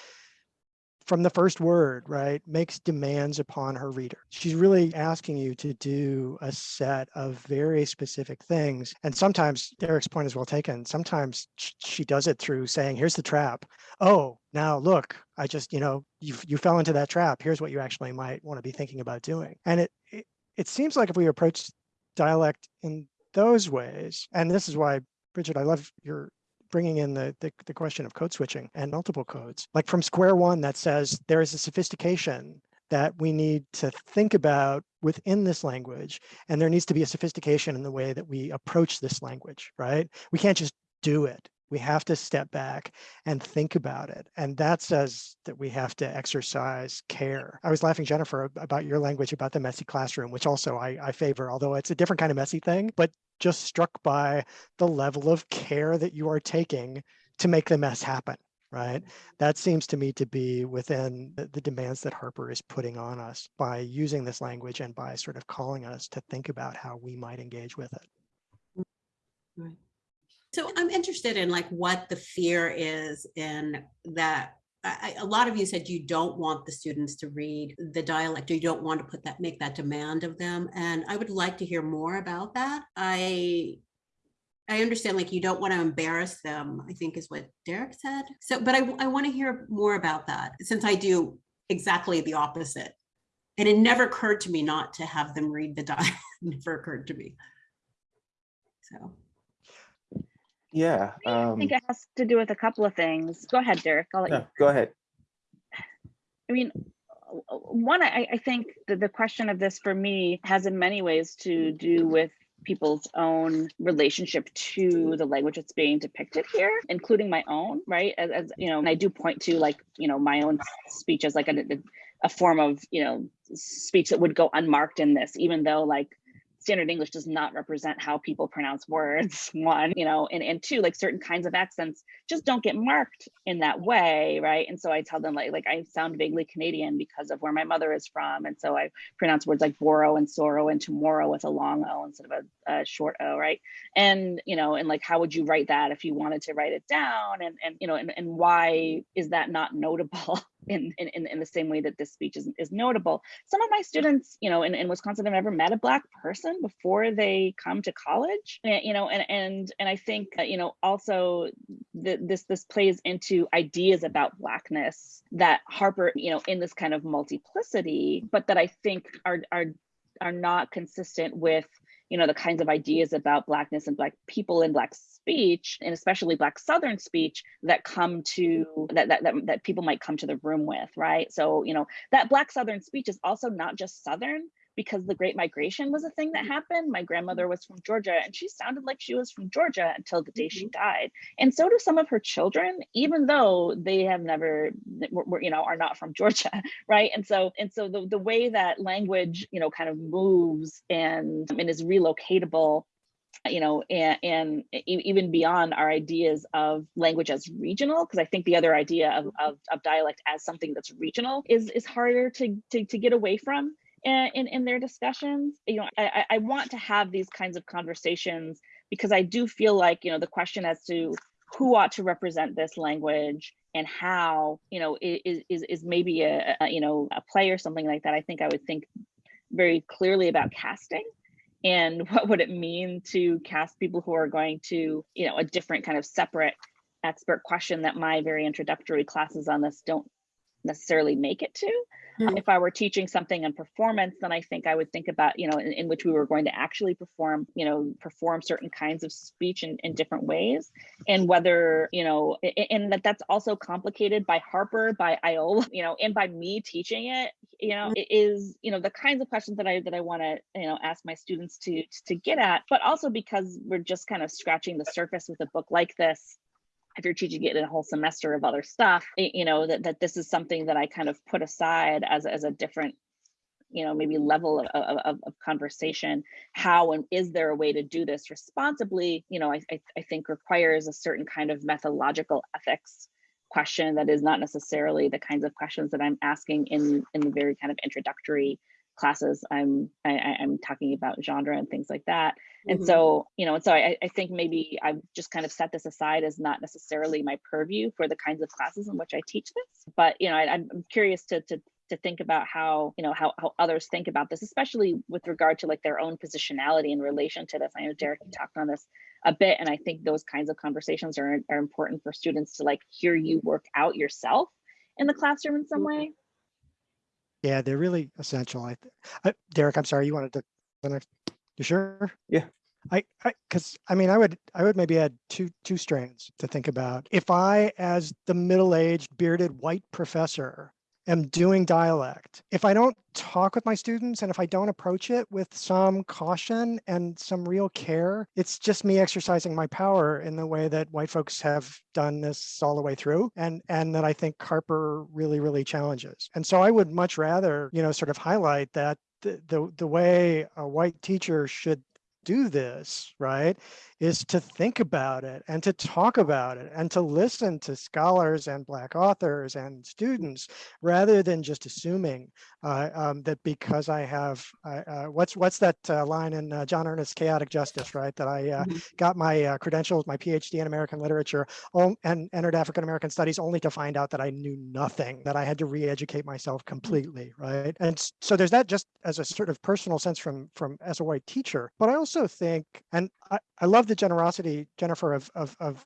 from the first word, right, makes demands upon her reader. She's really asking you to do a set of very specific things. And sometimes Derek's point is well taken. Sometimes she does it through saying, here's the trap. Oh, now look, I just, you know, you, you fell into that trap. Here's what you actually might want to be thinking about doing. And it, it, it seems like if we approach dialect in those ways, and this is why Bridget, I love your bringing in the, the, the question of code switching and multiple codes. Like from square one that says there is a sophistication that we need to think about within this language. And there needs to be a sophistication in the way that we approach this language, right? We can't just do it. We have to step back and think about it. And that says that we have to exercise care. I was laughing, Jennifer, about your language about the messy classroom, which also I, I favor, although it's a different kind of messy thing, but just struck by the level of care that you are taking to make the mess happen right? That seems to me to be within the, the, demands that Harper is putting on us by using this language and by sort of calling us to think about how we might engage with it. Mm, right. So I'm interested in like what the fear is in that I, a lot of you said you don't want the students to read the dialect or you don't want to put that make that demand of them and I would like to hear more about that. I I understand like you don't want to embarrass them, I think is what Derek said. So, but I, I want to hear more about that since I do exactly the opposite And it never occurred to me not to have them read the [LAUGHS] dialogue. never occurred to me. So. Yeah. I Um, think it has to do with a couple of things. Go ahead, Derek. I'll let you go ahead. I mean, one, I, I think that the question of this for me has in many ways to do with people's own relationship to the language that's being depicted here, including my own, right? As, as you know, and I do point to like, you know, my own speech as like a, a form of, you know, speech that would go unmarked in this, even though like standard English does not represent how people pronounce words, [LAUGHS] one, you know, and, and two, like certain kinds of accents just don't get marked in that way, right? And so I tell them like, like I sound vaguely Canadian because of where my mother is from. And so I pronounce words like borrow and sorrow and tomorrow with a long O instead of a, a short O, right? And, you know, and like, how would you write that if you wanted to write it down? And, and you know, and, and why is that not notable [LAUGHS] in, in, in the same way that this speech is, is notable? Some of my students, you know, in, in Wisconsin have never met a Black person before they come to college, and, you know, and, and, and I think, you know, also the, this, this plays into ideas about Blackness that Harper, you know, in this kind of multiplicity, but that I think are, are, are not consistent with you know the kinds of ideas about blackness and black people and black speech and especially black southern speech that come to that, that that that people might come to the room with right? So you know that black southern speech is also not just southern because the great migration was a thing that mm-hmm. happened. My grandmother mm-hmm. was from georgia and she sounded like she was from georgia until the day she mm-hmm. died. And so do some of her children even though they have never you know are not from [LAUGHS] georgia right? And so and so the, the way that language you know kind of moves and and is relocatable you know and, and even beyond our ideas of language as regional because i think the other idea of, of, of dialect as something that's regional is is harder to to, to get away from in, in, their discussions you know I, I want to have these kinds of conversations because i do feel like you know the question as to who ought to represent this language and how you know is is, is maybe a, a you know a play or something like that i think i would think very clearly about casting and [LAUGHS] what would it mean to cast people who are going to you know a different kind of separate expert question that my very introductory classes on this don't necessarily make it to. Mm-hmm. if i were teaching something in performance then i think i would think about you know in, in which we were going to actually perform you know perform certain kinds of speech in, in different ways. And whether you know and that that's also complicated by harper by iola [LAUGHS] you know and by me teaching it you know mm-hmm. it is you know the kinds of questions that i that i want to you know ask my students to to get at but also because we're just kind of scratching the surface with a book like this if you're teaching it in a whole semester of other stuff y- you know that, that this is something that i kind of put aside as, as a different you know maybe level of, of, of- of conversation. How and is there a way to do this responsibly? You know I, I, I think requires a certain kind of methodological ethics question that is not necessarily the kinds of questions that i'm asking in in the very kind of introductory classes i'm I, i'm talking about genre and things like that. And Mhm. so you know and so I, I think maybe i've just kind of set this aside as not necessarily my purview for the kinds of classes in which i teach this. But you know I, i'm I'm curious to to to think about how you know how, how others think about this especially with regard to like their own positionality in relation to this. I know derek talked on this a bit and i think those kinds of conversations are, are important for students to like hear you work out yourself in the classroom in some way Yeah, they're really essential. I, uh, Derek, I'm sorry, you wanted to, the next- you sure? Yeah. I, I, because I mean, I would, I would maybe add two, two strands to think about. If I, as the middle-aged bearded white professor, am doing dialect, if I don't talk with my students and if I don't approach it with some caution and some real care, it's just me exercising my power in the way that white folks have done this all the way through and and that I think Harper really really challenges. And so I would much rather, you know, sort of highlight that the the, the way a white teacher should do this, right, is to think about it and to talk about it and to listen to scholars and Black authors and students rather than just assuming uh, um, that because I have, uh, uh, what's what's that uh, line in uh, John Ernest's Chaotic Justice, right? That I uh, Mhm. got my uh, credentials, my PhD in American literature and entered African American studies only to find out that I knew nothing, that I had to re-educate myself completely, right? And so there's that just as a sort of personal sense from from as a white teacher, but I also think, and I, I love the generosity, Jennifer, of of, of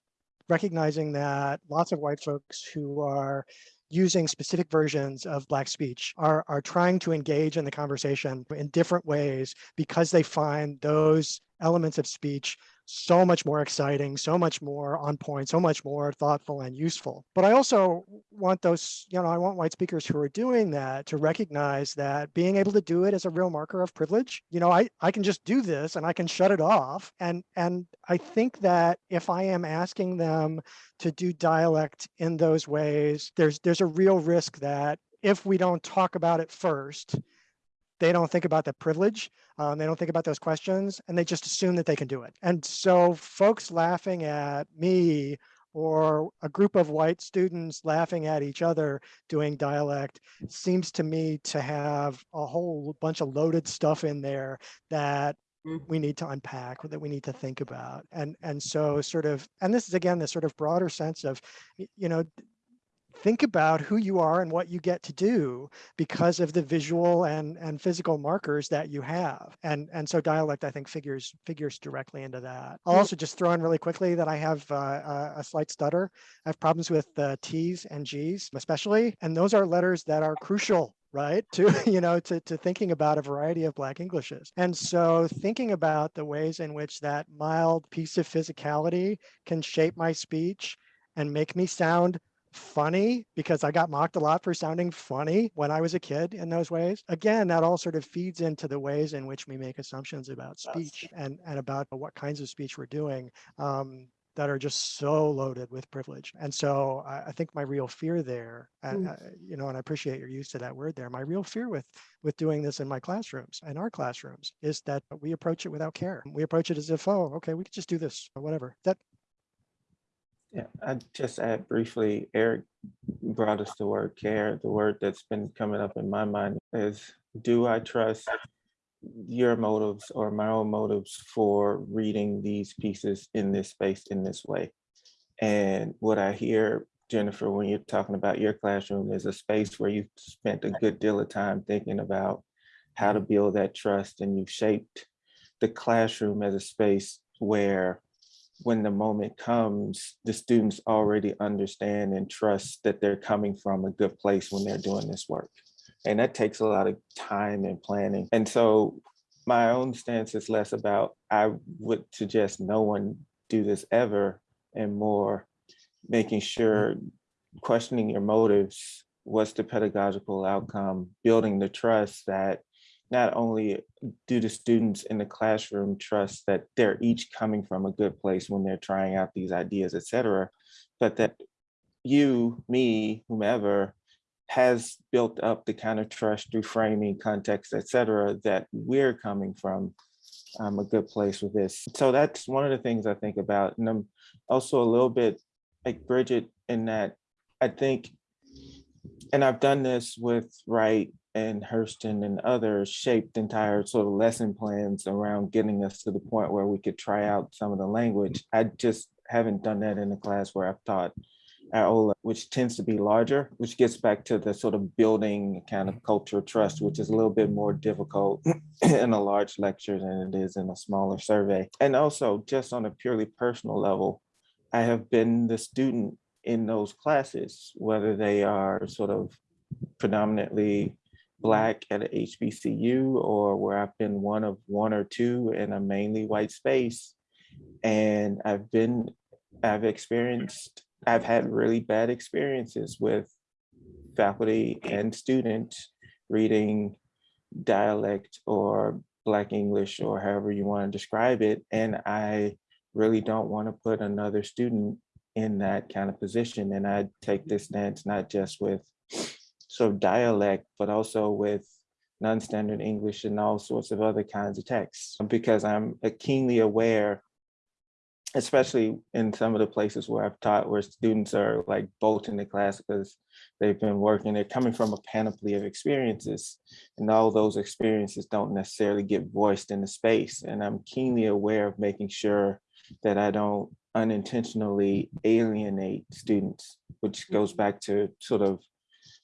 recognizing that lots of white folks who are using specific versions of Black speech are, are trying to engage in the conversation in different ways because they find those elements of speech so much more exciting, so much more on point, so much more thoughtful and useful. But I also want those, you know, I want white speakers who are doing that to recognize that being able to do it is a real marker of privilege. You know, I, I can just do this and I can shut it off. And, and I think that if I am asking them to do dialect in those ways, there's, there's a real risk that if we don't talk about it first, they don't think about the privilege. Um, they don't think about those questions and they just assume that they can do it. And so folks laughing at me or a group of white students laughing at each other doing dialect seems to me to have a whole bunch of loaded stuff in there that Mm. we need to unpack that we need to think about and and so sort of and this is again this sort of broader sense of you know think about who you are and what you get to do because of the visual and and physical markers that you have. And and so dialect i think figures figures directly into that. I'll also just throw in really quickly that i have uh, a, a slight stutter. I have problems with uh, t's and g's especially and those are letters that are crucial right to [LAUGHS] you know to, to thinking about a variety of black englishes. And so thinking about the ways in which that mild piece of physicality can shape my speech and make me sound funny because I got mocked a lot for sounding funny when I was a kid in those ways. Again, that all sort of feeds into the ways in which we make assumptions about speech and, and about what kinds of speech we're doing um, that are just so loaded with privilege. And so I, I think my real fear there, Mm. uh, you know, and I appreciate your use of that word there. My real fear with with doing this in my classrooms, in our classrooms, is that we approach it without care. We approach it as if, oh, okay, we could just do this or whatever. That Yeah, I just add briefly, Eric brought us the word care. The word that's been coming up in my mind is, do I trust your motives or my own motives for reading these pieces in this space in this way? And what I hear, Jennifer, when you're talking about your classroom is a space where you've spent a good deal of time thinking about how to build that trust and you've shaped the classroom as a space where when the moment comes, the students already understand and trust that they're coming from a good place when they're doing this work. And that takes a lot of time and planning. And so my own stance is less about, I would suggest no one do this ever and more making sure, questioning your motives, what's the pedagogical outcome, building the trust that not only do the students in the classroom trust that they're each coming from a good place when they're trying out these ideas, et cetera, but that you, me, whomever, has built up the kind of trust through framing, context, et cetera, that we're coming from um, a good place with this. So that's one of the things I think about. And I'm also a little bit like Bridget in that I think, and I've done this with Wright and Hurston and others, shaped entire sort of lesson plans around getting us to the point where we could try out some of the language. I just haven't done that in a class where I've taught Iola, which tends to be larger, which gets back to the sort of building kind of cultural trust, which is a little bit more difficult [CLEARS THROAT] in a large lecture than it is in a smaller survey. And also just on a purely personal level, I have been the student in those classes, whether they are sort of predominantly Black at a HBCU or where I've been one of one or two in a mainly white space. And I've been, I've experienced, I've had really bad experiences with faculty and students reading dialect or Black English or however you want to describe it. And I really don't want to put another student in that kind of position. And I take this stance not just with sort of dialect, but also with non-standard English and all sorts of other kinds of texts, because I'm keenly aware, especially in some of the places where I've taught, where students are like bolting the class because they've been working, they're coming from a panoply of experiences, and all those experiences don't necessarily get voiced in the space. And I'm keenly aware of making sure that I don't unintentionally alienate students, which goes mm-hmm. back to sort of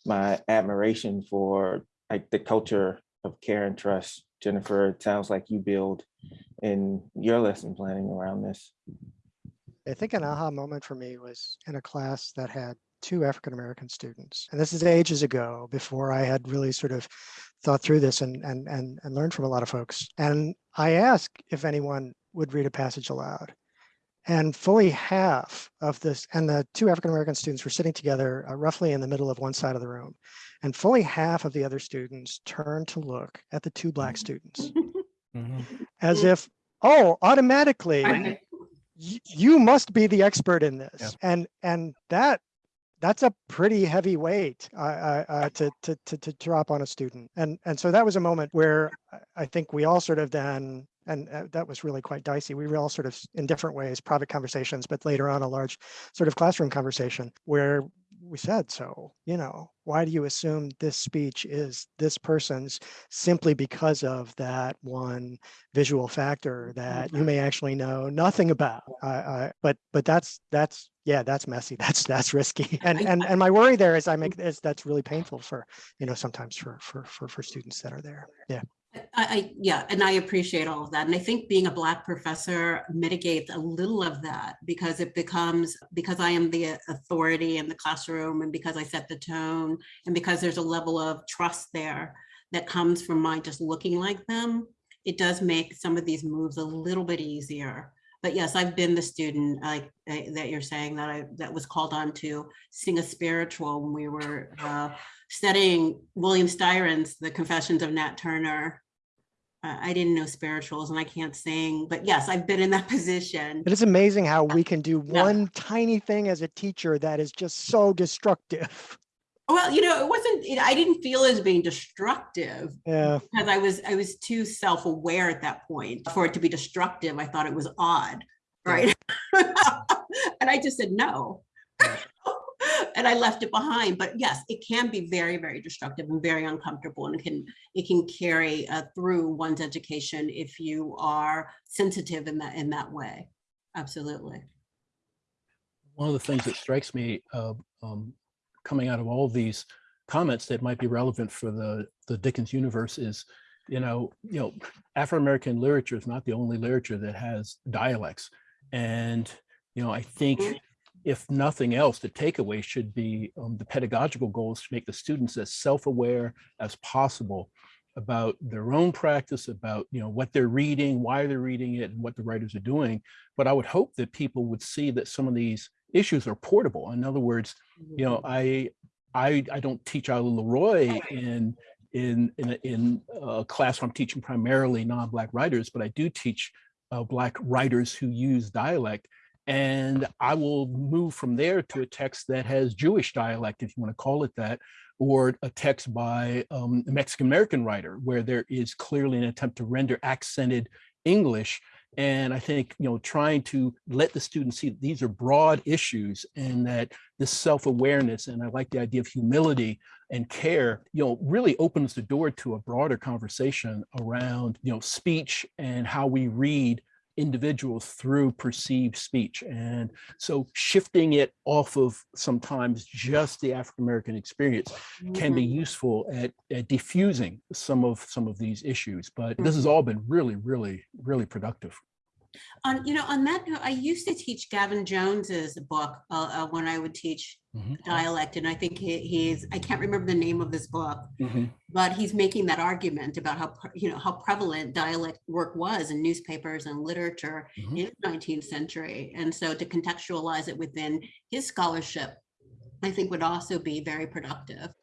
my admiration for like the culture of care and trust. Jennifer, it sounds like you build in your lesson planning around this. I think an aha moment for me was in a class that had two African American students. And this is ages ago before I had really sort of thought through this and, and, and, and learned from a lot of folks. And I asked if anyone would read a passage aloud. And fully half of this, and the two African American students were sitting together uh, roughly in the middle of one side of the room. And fully half of the other students turned to look at the two black students Mhm. as if, oh, automatically you must be the expert in this Yeah. and and that that's a pretty heavy weight uh, uh, uh, to, to to to drop on a student and and so that was a moment where I- i think we all sort of then and uh, that was really quite dicey we were all sort of in different ways private conversations but later on a large sort of classroom conversation where we said so you know why do you assume this speech is this person's simply because of that one visual factor that you may actually know nothing about. Uh, uh, but but that's that's yeah, that's messy. [LAUGHS] That's that's risky. And and and my worry there is I make is that's really painful for you know sometimes for for for for students that are there. Yeah. I, I, yeah, and I appreciate all of that. And I think being a Black professor mitigates a little of that because it becomes, because I am the authority in the classroom and because I set the tone and because there's a level of trust there that comes from my just looking like them, it does make some of these moves a little bit easier. But yes, I've been the student like uh, that you're saying that I that was called on to sing a spiritual when we were uh, studying William Styron's The Confessions of Nat Turner. I didn't know spirituals and I can't sing, but yes, I've been in that [LAUGHS] position. But it's amazing how we can do Yeah. one tiny thing as a teacher that is just so destructive. Well, you know, it wasn't, it- I didn't feel as being destructive Yeah. because I was, I was too self-aware at that point. For it to be destructive, I thought it was odd, Yeah. right? [LAUGHS] And I just said no. And I left it behind, but yes, it can be very, very destructive and very uncomfortable and it can, it can carry uh, through one's education if you are sensitive in that, in that way. Absolutely. One of the things that strikes me uh, um, coming out of all these comments that might be relevant for the, the Dickens universe is, you know, you know, Afro-American literature is not the only literature that has dialects. And, you know, I think Mhm. If nothing else, the takeaway should be um, the pedagogical goals to make the students as self-aware as possible about their own practice, about you know what they're reading, why they're reading it, and what the writers are doing. But I would hope that people would see that some of these issues are portable. In other words, you know, I I I don't teach Iola Leroy in in in a, in a class where I'm teaching primarily non-black writers, but I do teach uh, black writers who use dialect. And I will move from there to a text that has Jewish dialect, if you want to call it that, or a text by um, a Mexican-American writer, where there is clearly an attempt to render accented English. And I think, you know, trying to let the students see that these are broad issues and that this self-awareness, and I like the idea of humility and care, you know, really opens the door to a broader conversation around, you know, speech and how we read individuals through perceived speech. And so shifting it off of sometimes just the African-American experience can be Mhm. useful at, at diffusing some of some of these issues. But this has all been really, really, really productive. On, you know, on that note, I used to teach Gavin Jones's book uh, uh, when I would teach Mhm. dialect, and I think he, he's, I can't remember the name of this book, Mhm. but he's making that argument about how, you know, how prevalent dialect work was in newspapers and literature Mhm. in the 19th century. And so to contextualize it within his scholarship, I think would also be very productive.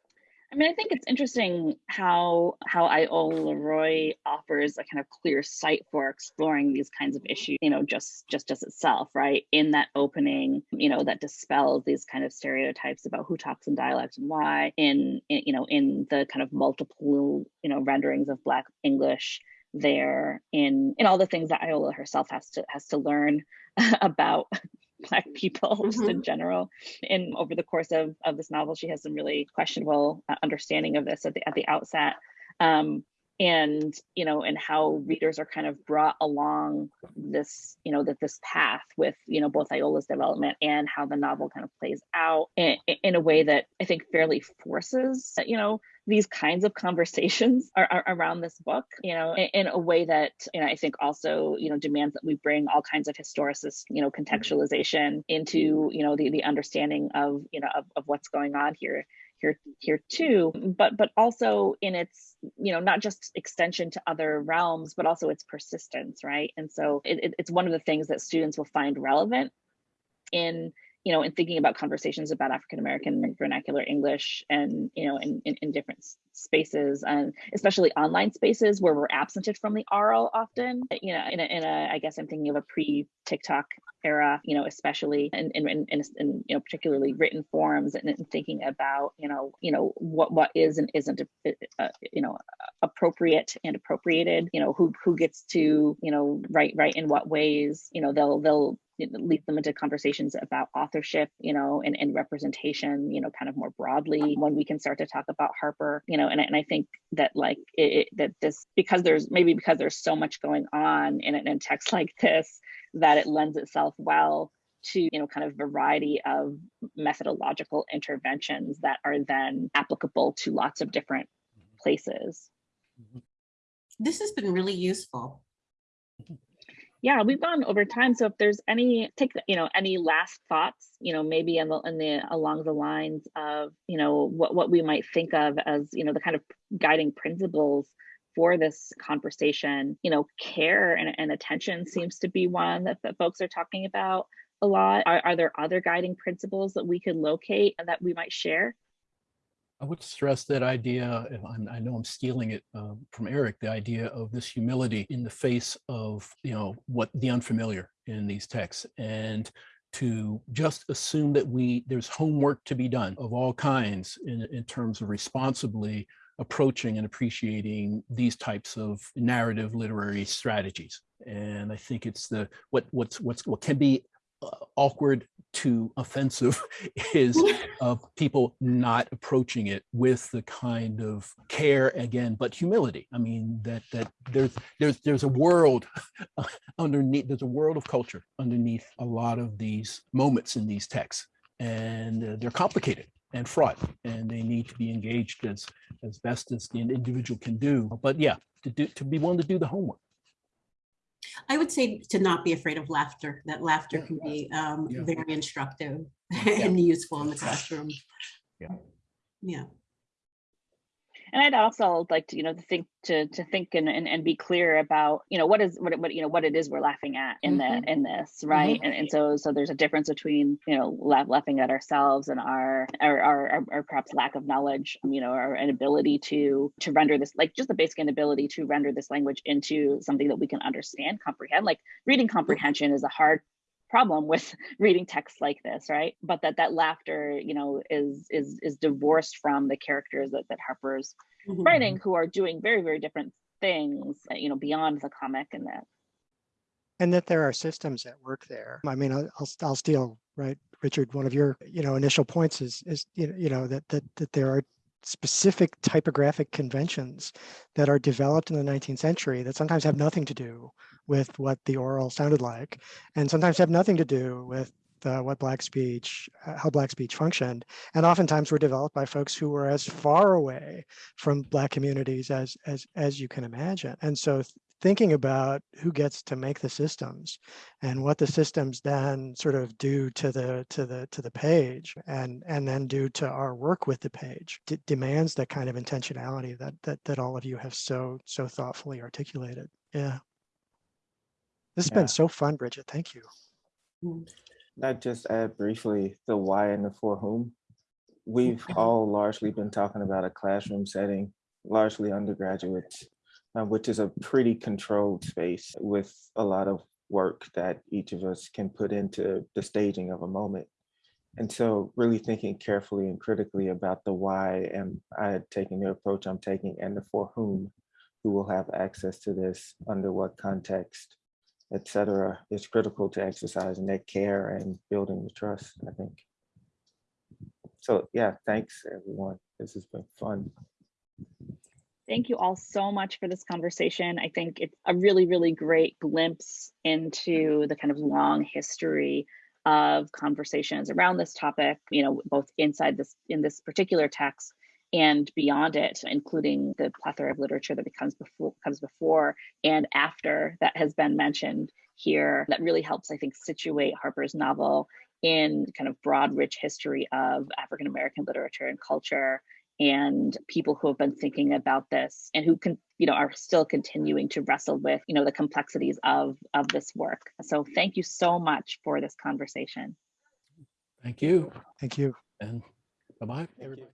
I mean, I think it's interesting how how Iola Leroy offers a kind of clear site for exploring these kinds of issues, you know, just just as itself, right? In that opening, you know, that dispels these kind of stereotypes about who talks in dialect and why, in, in you know, in the kind of multiple, you know, renderings of Black English there in in all the things that Iola herself has to has to learn [LAUGHS] about [LAUGHS] black people [LAUGHS] just in general. And over the course of, of this novel she has some really questionable uh, understanding of this at the at the outset. Um and you know and how readers are kind of brought along this you know that this path with you know both iola's development and how the novel kind of plays out in, in a way that i think fairly forces you know these kinds of conversations [LAUGHS] are, are around this book you know in, in, a way that you know i think also you know demands that we bring all kinds of historicist you know contextualization into you know the, the understanding of you know of, of what's going on here here here too. But but also in its you know not just extension to other realms but also its persistence right? And so it, it's one of the things that students will find relevant in you know in thinking about conversations about african american vernacular english and you know in, in, in different spaces and especially online spaces where we're absented from the oral often you know in a, in a i guess i'm thinking of a pre tiktok era, you know, especially in, in, in, in, you know, particularly written forms and, and, thinking about, you know, you know, what, what is and isn't, uh, you know, appropriate and appropriated, you know, who, who gets to, you know, write, write in what ways, you know, they'll, they'll, lead them into conversations about authorship, you know, and, and representation, you know, kind of more broadly when we can start to talk about Harper, you know, and, and I think that like it, it, that this, because there's maybe because there's so much going on in, in a text [LAUGHS] like this, that it lends itself well to you know kind of variety of methodological interventions that are then applicable to lots of different mm-hmm. places. Mm-hmm. This has been really useful mm-hmm. Yeah we've gone over time so if there's any take you know any last thoughts you know maybe in the, in the along the lines of you know what what we might think of as you know the kind of guiding principles for this conversation. You know, care and, and attention seems to be one that, that folks are talking about a lot. Are, are there other guiding principles that we could locate and that we might share? I would stress that idea, and i know I'm stealing it uh, from Eric, the idea of this humility in the face of, you know, what the unfamiliar in these texts and to just assume that we there's homework to be done of all kinds in, in terms of responsibly approaching and appreciating these types of narrative literary strategies. And I think it's the what what's what's what can be awkward to offensive [LAUGHS] is [LAUGHS] of people not approaching it with the kind of care again but humility. I mean that that there's there's there's a world [LAUGHS] underneath there's a world of culture underneath a lot of these moments in these texts and uh, they're complicated and fraught and they need to be engaged as as best as the individual can do. But yeah to do to be willing to do the homework I would say to not be afraid of laughter, that laughter yeah. can be um, yeah. very instructive [LAUGHS] yeah. and useful in the classroom. Yeah. Yeah and I'd also like to, you know, to think to to think and, and, and be clear about, you know, what is what what you know what it is we're laughing at in mm-hmm. the in this, right? Mm-hmm. And and so so there's a difference between you know laugh, laughing at ourselves and our our, our our perhaps lack of knowledge, you know, our inability to to render this like just the basic inability to render this language into something that we can understand, comprehend. Like reading comprehension is a hard problem with [LAUGHS] reading texts like this right? But that that laughter you know is is is divorced from the characters that, that harper's mm-hmm. writing who are doing very very different things uh, you know beyond the comic and that. And that there are systems at work there. I mean i'll i'll steal right richard one of your you know initial points is is you know, you know that that that there are specific typographic conventions that are developed in the 19th century that sometimes have nothing to do with what the oral sounded like, and sometimes have nothing to do with uh, what black speech, uh, how black speech functioned, and oftentimes were developed by folks who were as far away from black communities as as as you can imagine. And so thinking about who gets to make the systems and what the systems then sort of do to the to the to the page and and then do to our work with the page demands that kind of intentionality that that that all of you have so so thoughtfully articulated yeah this has yeah. been so fun bridget thank you mm. I'd just add briefly the why and the for whom. We've all largely been talking about a classroom setting, largely undergraduates, Uh, which is a pretty controlled space with a lot of work that each of us can put into the staging of a moment. And so really thinking carefully and critically about the why am I taking the approach I'm taking and the for whom, who will have access to this, under what context, et cetera, is critical to exercising that care and building the trust, I think. So yeah, thanks everyone. This has been fun. Thank you all so much for this conversation. I think it's a really, really great glimpse into the kind of long history of conversations around this topic, you know, both inside this in this particular text and beyond it, including the plethora of literature that becomes before comes before and after that has been mentioned here. That really helps, I think, situate Harper's novel in kind of broad, rich history of African American literature and culture and people who have been thinking about this and who can you know are still continuing to wrestle with you know the complexities of of this work so thank you so much for this conversation Thank you. Thank you. And bye-bye. Thank you.